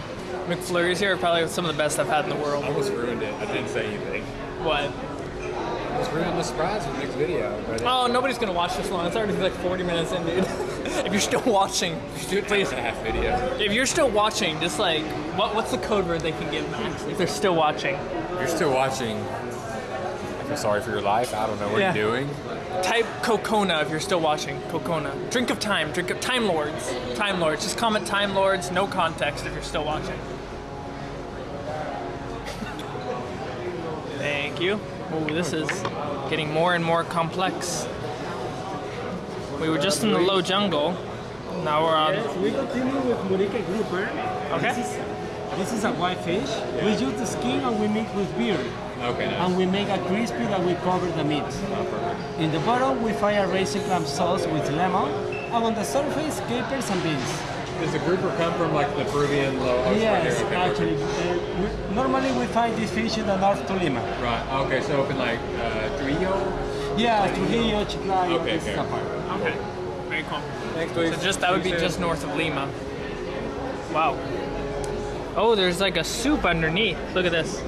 [SPEAKER 2] McFlurries here are probably some of the best I've had in the world.
[SPEAKER 1] I almost ruined it. I didn't say anything.
[SPEAKER 2] What?
[SPEAKER 1] Just ruin the surprise for the next video. But
[SPEAKER 2] Oh, nobody's gonna watch this long. It's already like 40 minutes in, dude. If you're still watching,
[SPEAKER 1] just please a half video.
[SPEAKER 2] if you're still watching, just like, what, what's the code word they can give Max if they're still watching?
[SPEAKER 1] If you're still watching, I feel sorry for your life. I don't know what
[SPEAKER 2] Yeah.
[SPEAKER 1] you're doing.
[SPEAKER 2] Type Cocona if you're still watching. Cocona. Drink of time. Drink of Time Lords. Time Lords. Just comment Time Lords. No context if you're still watching. Thank you. Oh, this is getting more and more complex. We were just in the low jungle. Now we're on.
[SPEAKER 4] Yes, we continue with Murique grouper.
[SPEAKER 2] Okay.
[SPEAKER 4] This is, this is a white fish. We use the skin and we mix with beer.
[SPEAKER 1] Okay,
[SPEAKER 4] And we make a crispy that we cover the meat. In the bottom, we fry a raisin clam sauce with lemon. And on the surface, capers and beans.
[SPEAKER 1] Does the grouper come from like the Peruvian low? oh, right
[SPEAKER 4] yes, actually. Uh, we, normally we find this fish in the North Tolima.
[SPEAKER 1] Right. Okay. So up in like uh, Trujillo.
[SPEAKER 4] Yeah, Trujillo, Chiclayo,
[SPEAKER 1] Okay,
[SPEAKER 4] this is
[SPEAKER 1] okay.
[SPEAKER 4] a part.
[SPEAKER 2] Okay. Very cool.
[SPEAKER 1] Thanks, please.
[SPEAKER 2] So just that would be just north of Lima. Wow. Oh, there's like a soup underneath. Look at this.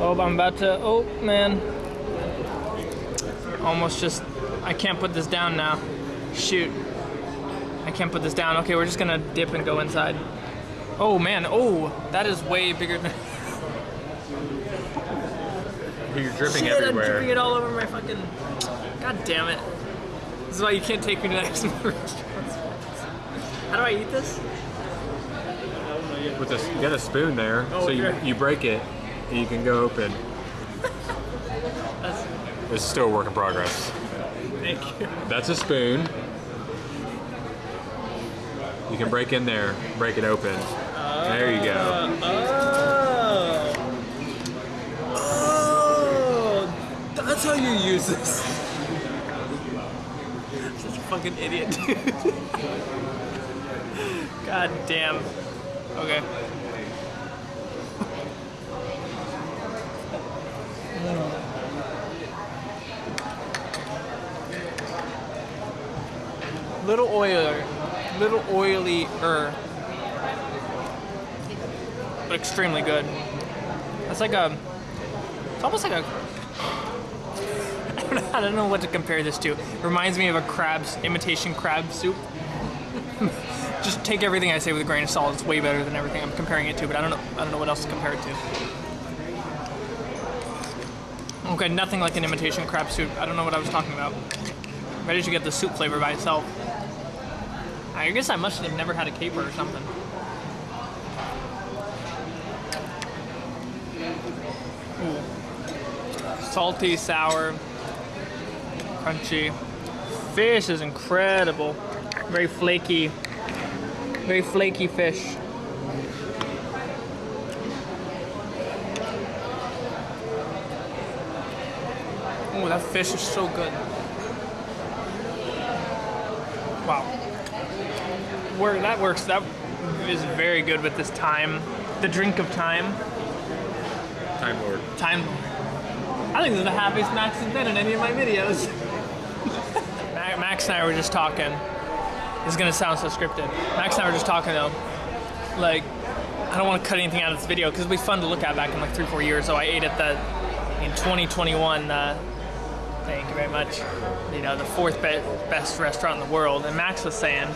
[SPEAKER 2] Oh, I'm about to. Oh man. Almost just. I can't put this down now. Shoot. I can't put this down. Okay, we're just gonna dip and go inside. Oh man. Oh, that is way bigger than.
[SPEAKER 1] You're dripping
[SPEAKER 2] Shit, I'm
[SPEAKER 1] everywhere.
[SPEAKER 2] dripping it all over my fucking. God damn it. This is why you can't take me to nice restaurants. How do I eat this?
[SPEAKER 1] With this, you got a spoon there,
[SPEAKER 2] Oh,
[SPEAKER 1] so you,
[SPEAKER 2] okay.
[SPEAKER 1] you break it, and you can go open. It's still a work in progress.
[SPEAKER 2] thank you.
[SPEAKER 1] That's a spoon. You can break in there, break it open. there you go.
[SPEAKER 2] Oh. That's how you use this. Such a fucking idiot, dude. God damn. Okay. Little oilier, little oily-er, but extremely good. It's like a, it's almost like a, I don't know, what to compare this to. It reminds me of a crab's, imitation crab soup. Just take everything I say with a grain of salt. It's way better than everything I'm comparing it to, but I don't know, I don't know what else to compare it to. Okay, nothing like an imitation crab soup. I don't know what I was talking about. Ready to get the soup flavor by itself. I guess I must have never had a caper or something. Ooh. Salty, sour, crunchy. Fish is incredible. Very flaky. Very flaky fish. Oh, that fish is so good. Wow. Where that works, that is very good with this time. The drink of time.
[SPEAKER 1] Time Lord.
[SPEAKER 2] Time. I think this is the happiest Max has been in any of my videos. Ma- Max and I were just talking. This is gonna sound so scripted. Max and I were just talking though. Like, I don't want to cut anything out of this video because it'll be fun to look at back in like three, four years. So I ate at the in 2021. Uh, thank you very much. You know, the fourth be- best restaurant in the world. And Max was saying,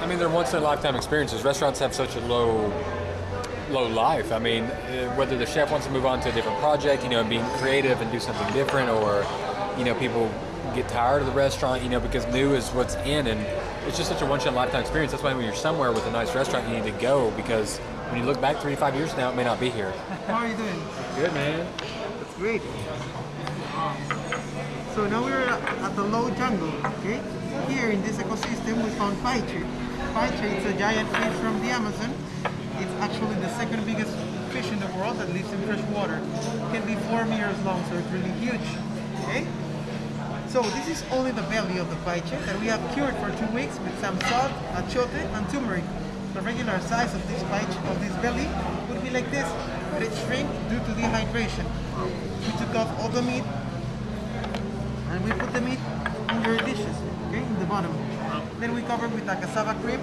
[SPEAKER 1] I mean, they're once in a lifetime experiences. Restaurants have such a low, low life. I mean, uh, whether the chef wants to move on to a different project, you know, and be creative and do something different, or you know, people get tired of the restaurant, you know, because new is what's in, and it's just such a once in a lifetime experience. That's why when you're somewhere with a nice restaurant, you need to go because when you look back three to five years now, it may not be here.
[SPEAKER 7] How are you doing?
[SPEAKER 1] Good man.
[SPEAKER 7] That's great. Um, so now we're at the low jungle, okay? Here in this ecosystem we found paiche. Paiche is a giant fish from the Amazon. It's actually the second biggest fish in the world that lives in fresh water. It can be four meters long, so it's really huge, okay? So this is only the belly of the paiche that we have cured for two weeks with some salt, achiote, and turmeric. The regular size of this paiche, of this belly, would be like this, but it shrank due to dehydration. We took off all the meat and we put the meat in your dishes, okay, in the bottom. Then we cover with a cassava cream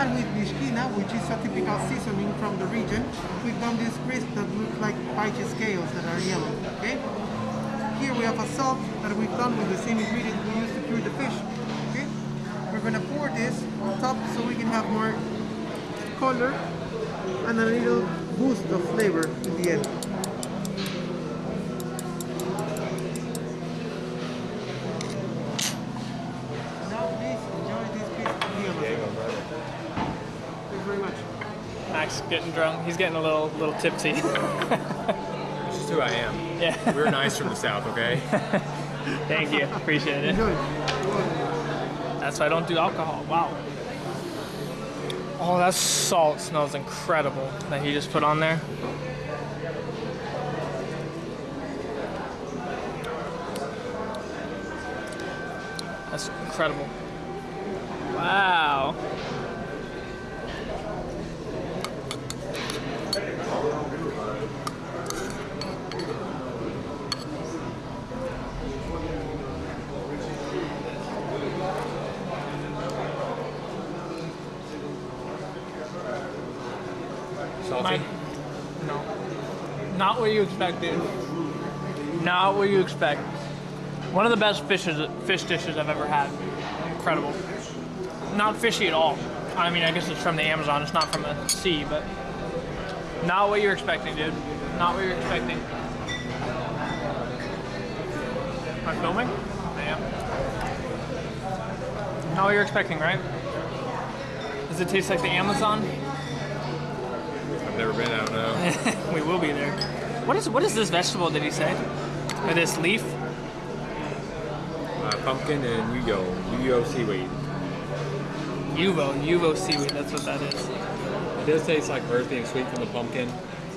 [SPEAKER 7] and with mishkina, which is a typical seasoning from the region. We've done these crisps that look like paiche scales that are yellow. Okay. Here we have a salt that we've done with the same ingredient we used to cure the fish. Okay. We're gonna pour this on top so we can have more color and a little boost of flavor in the end. Now please enjoy this piece of meal. Thanks very much.
[SPEAKER 2] Max getting drunk. He's getting a little little tipsy.
[SPEAKER 1] It's just who I am.
[SPEAKER 2] yeah.
[SPEAKER 1] We're nice from the south, okay?
[SPEAKER 2] Thank you. Appreciate it. That's why I don't do alcohol. Wow. Oh, that salt smells incredible that he just put on there. That's incredible. Wow. What you expect, dude. Not what you expect. One of the best fishes, fish dishes I've ever had. Incredible. Not fishy at all. I mean, I guess it's from the Amazon. It's not from the sea, but not what you're expecting, dude. Not what you're expecting. Am I filming? I am. Not what you're expecting, right? Does it taste like the Amazon?
[SPEAKER 1] I've never been, I don't know.
[SPEAKER 2] we will be there. What is what is this vegetable? Did he say? Or this leaf?
[SPEAKER 1] Uh, pumpkin and yuyo. Yuyo seaweed.
[SPEAKER 2] Uvo, Uvo seaweed. That's what that is.
[SPEAKER 1] It does taste like earthy and sweet from the pumpkin.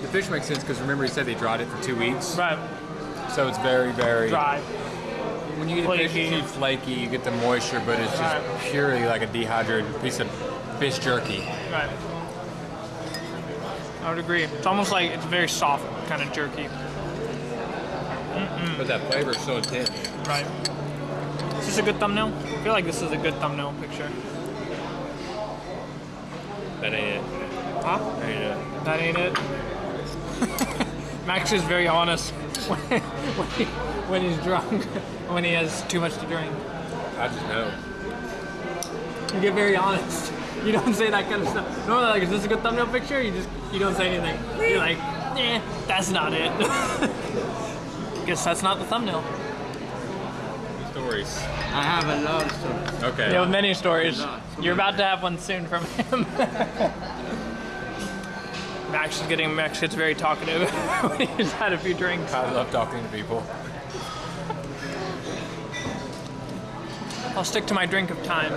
[SPEAKER 1] The fish makes sense because remember he said they dried it for two weeks.
[SPEAKER 2] Right,
[SPEAKER 1] So it's very, very
[SPEAKER 2] dry.
[SPEAKER 1] When you eat fish,
[SPEAKER 2] Flaky.
[SPEAKER 1] it's flaky, you get the moisture, but it's just
[SPEAKER 2] Right.
[SPEAKER 1] purely like a dehydrated piece of fish jerky.
[SPEAKER 2] Right. I would agree. It's almost like it's very soft, kind of jerky.
[SPEAKER 1] But that flavor is so intense.
[SPEAKER 2] Right. Is this a good thumbnail? I feel like this is a good thumbnail picture.
[SPEAKER 1] That ain't it.
[SPEAKER 2] Huh?
[SPEAKER 1] That ain't it.
[SPEAKER 2] That ain't it. Max is very honest when, when, he, when he's drunk, when he has too much to drink.
[SPEAKER 1] I just know.
[SPEAKER 2] You get very honest. You don't say that kind of stuff. No, like, is this a good thumbnail picture? You just, you don't say anything. You're like, eh, that's not it. Guess that's not the thumbnail.
[SPEAKER 1] Stories.
[SPEAKER 5] I have a lot of stories.
[SPEAKER 1] Okay.
[SPEAKER 2] You have many stories.
[SPEAKER 5] lot.
[SPEAKER 2] You're about to have one soon from him. Max is getting, Max gets very talkative when he's had a few drinks.
[SPEAKER 1] I love talking to people.
[SPEAKER 2] I'll stick to my drink of time.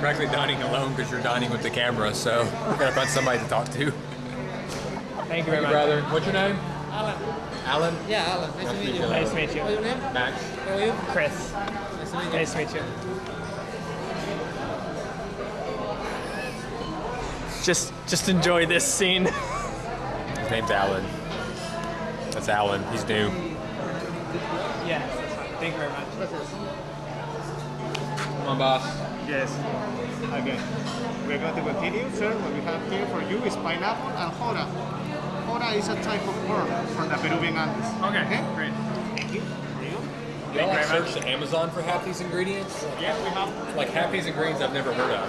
[SPEAKER 1] Practically dining alone because you're dining with the camera, so I gotta find somebody to talk to.
[SPEAKER 2] Thank you very much.
[SPEAKER 1] brother. What's your name?
[SPEAKER 8] Alan.
[SPEAKER 1] Alan?
[SPEAKER 8] Yeah, Alan. Nice to meet you.
[SPEAKER 2] Nice to meet you.
[SPEAKER 8] What's your name?
[SPEAKER 1] Max.
[SPEAKER 8] How are you?
[SPEAKER 2] Chris.
[SPEAKER 8] Nice to meet you.
[SPEAKER 2] Nice to meet you. Just, just enjoy this scene.
[SPEAKER 1] His name's Alan. That's Alan. He's new.
[SPEAKER 2] yes. Thank you very much.
[SPEAKER 1] Come on, boss.
[SPEAKER 6] Yes. Okay. We're going to continue, sir. What we have here for you is pineapple and jora. Jora is a type of corn from the Peruvian Andes.
[SPEAKER 2] Okay, okay? great.
[SPEAKER 6] Thank you. There you go.
[SPEAKER 1] Y'all like
[SPEAKER 2] very much.
[SPEAKER 1] Amazon for half these ingredients?
[SPEAKER 6] Yes, we have.
[SPEAKER 1] Like half these ingredients I've never heard of.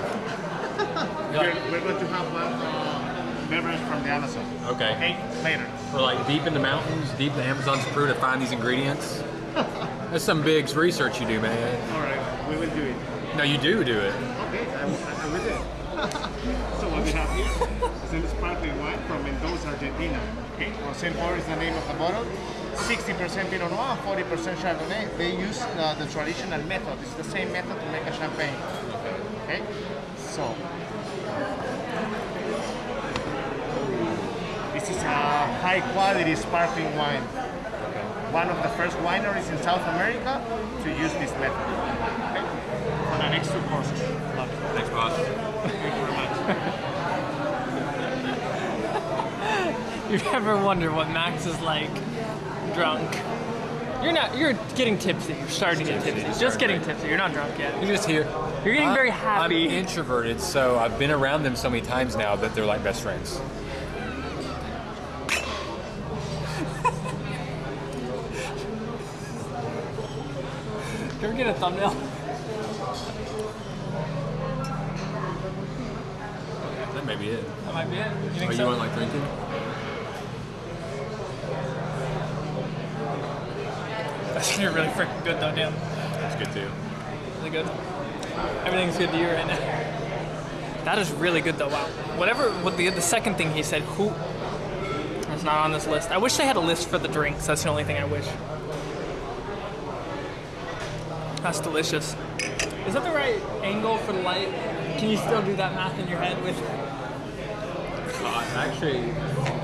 [SPEAKER 6] We're, we're going to have one uh, beverage from the Amazon.
[SPEAKER 1] Okay.
[SPEAKER 6] Okay, later.
[SPEAKER 1] We're like deep in the mountains, deep in the Amazon's Peru to find these ingredients. That's some big research you do, man.
[SPEAKER 6] All right, we will do it.
[SPEAKER 1] No, you do do it.
[SPEAKER 6] Okay, I, I, I will do it. so what we have here is a sparkling wine from Mendoza, Argentina. Okay, Rosell Boher is the name of the bottle. 60% Pinot Noir, 40% Chardonnay. They use uh, the traditional method. It's the same method to make a champagne. Okay, so this is a high quality sparkling wine. One of the first wineries in South America to use this method. Next two courses.
[SPEAKER 1] Thanks, boss.
[SPEAKER 6] Thank you very much.
[SPEAKER 2] You've ever wondered what Max is like drunk? You're not. You're getting tipsy. You're starting to get tipsy. Just getting tipsy. You're not drunk yet.
[SPEAKER 1] You're just here.
[SPEAKER 2] You're getting
[SPEAKER 1] I'm-
[SPEAKER 2] very happy.
[SPEAKER 1] I'm introverted, so I've been around them so many times now that they're like best friends.
[SPEAKER 2] Can we get a thumbnail?
[SPEAKER 1] That may be it.
[SPEAKER 2] That might be it. You think
[SPEAKER 1] Oh, you
[SPEAKER 2] so?
[SPEAKER 1] want like drinking?
[SPEAKER 2] That's gonna be really freaking good though, damn.
[SPEAKER 1] That's good too.
[SPEAKER 2] Really good. Everything's good to you right now. That is really good though. Wow. Whatever. What the the second thing he said, who? That's not on this list. I wish they had a list for the drinks. That's the only thing I wish. That's delicious. Is that the right angle for the light? Can you still do that math in your head with?
[SPEAKER 1] Actually,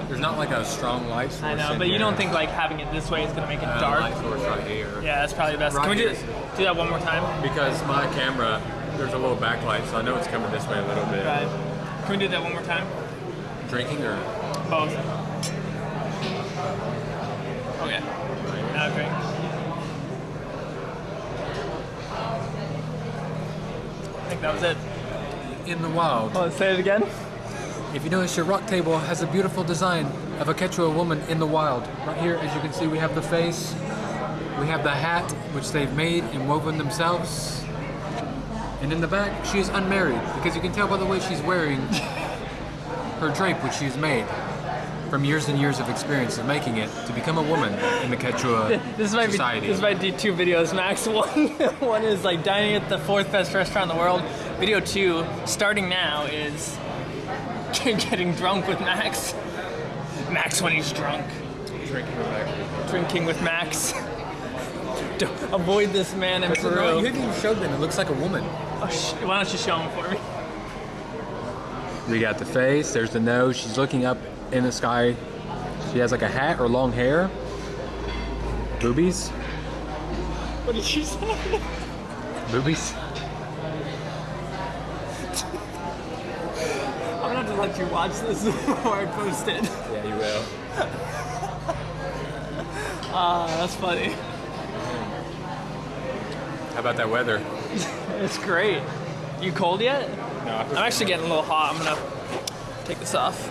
[SPEAKER 1] there's not like a strong light source.
[SPEAKER 2] I know, but you
[SPEAKER 1] here.
[SPEAKER 2] don't think like having it this way is gonna make it
[SPEAKER 1] Uh,
[SPEAKER 2] dark?
[SPEAKER 1] light source right here.
[SPEAKER 2] Yeah, that's probably the best. Can
[SPEAKER 1] Right
[SPEAKER 2] we do, do that one more time?
[SPEAKER 1] Because my camera, there's a little backlight, so I know it's coming this way a little bit.
[SPEAKER 2] Right. Can we do that one more time?
[SPEAKER 1] Drinking or
[SPEAKER 2] Both. Okay. Now drink. I think that was it.
[SPEAKER 1] in the wild.
[SPEAKER 2] Oh, say it again.
[SPEAKER 1] If you notice, your rock table has a beautiful design of a Quechua woman in the wild. Right here, as you can see, we have the face, we have the hat, which they've made and woven themselves. And in the back, she is unmarried, because you can tell by the way she's wearing her drape, which she's made from years and years of experience of making it to become a woman in the Quechua
[SPEAKER 2] This might
[SPEAKER 1] society.
[SPEAKER 2] be this might be two videos max. One one is like dining at the fourth best restaurant in the world. Video two, starting now, is getting drunk with Max. Max when he's drunk.
[SPEAKER 1] Drinking with Max.
[SPEAKER 2] Drinking with Max. Don't avoid this man in
[SPEAKER 1] No,
[SPEAKER 2] Peru.
[SPEAKER 1] you haven't even showed them. It looks like a woman.
[SPEAKER 2] Oh, sh- why don't you show him for me?
[SPEAKER 1] We got the face, there's the nose. She's looking up in the sky. She has like a hat or long hair. Boobies.
[SPEAKER 2] What did you say?
[SPEAKER 1] Boobies.
[SPEAKER 2] I'm gonna have to let you watch this before I post it.
[SPEAKER 1] Yeah, you will.
[SPEAKER 2] Ah, that's funny.
[SPEAKER 1] How about that weather?
[SPEAKER 2] It's great. You cold yet?
[SPEAKER 1] No,
[SPEAKER 2] I'm actually getting a little hot. I'm gonna take this off.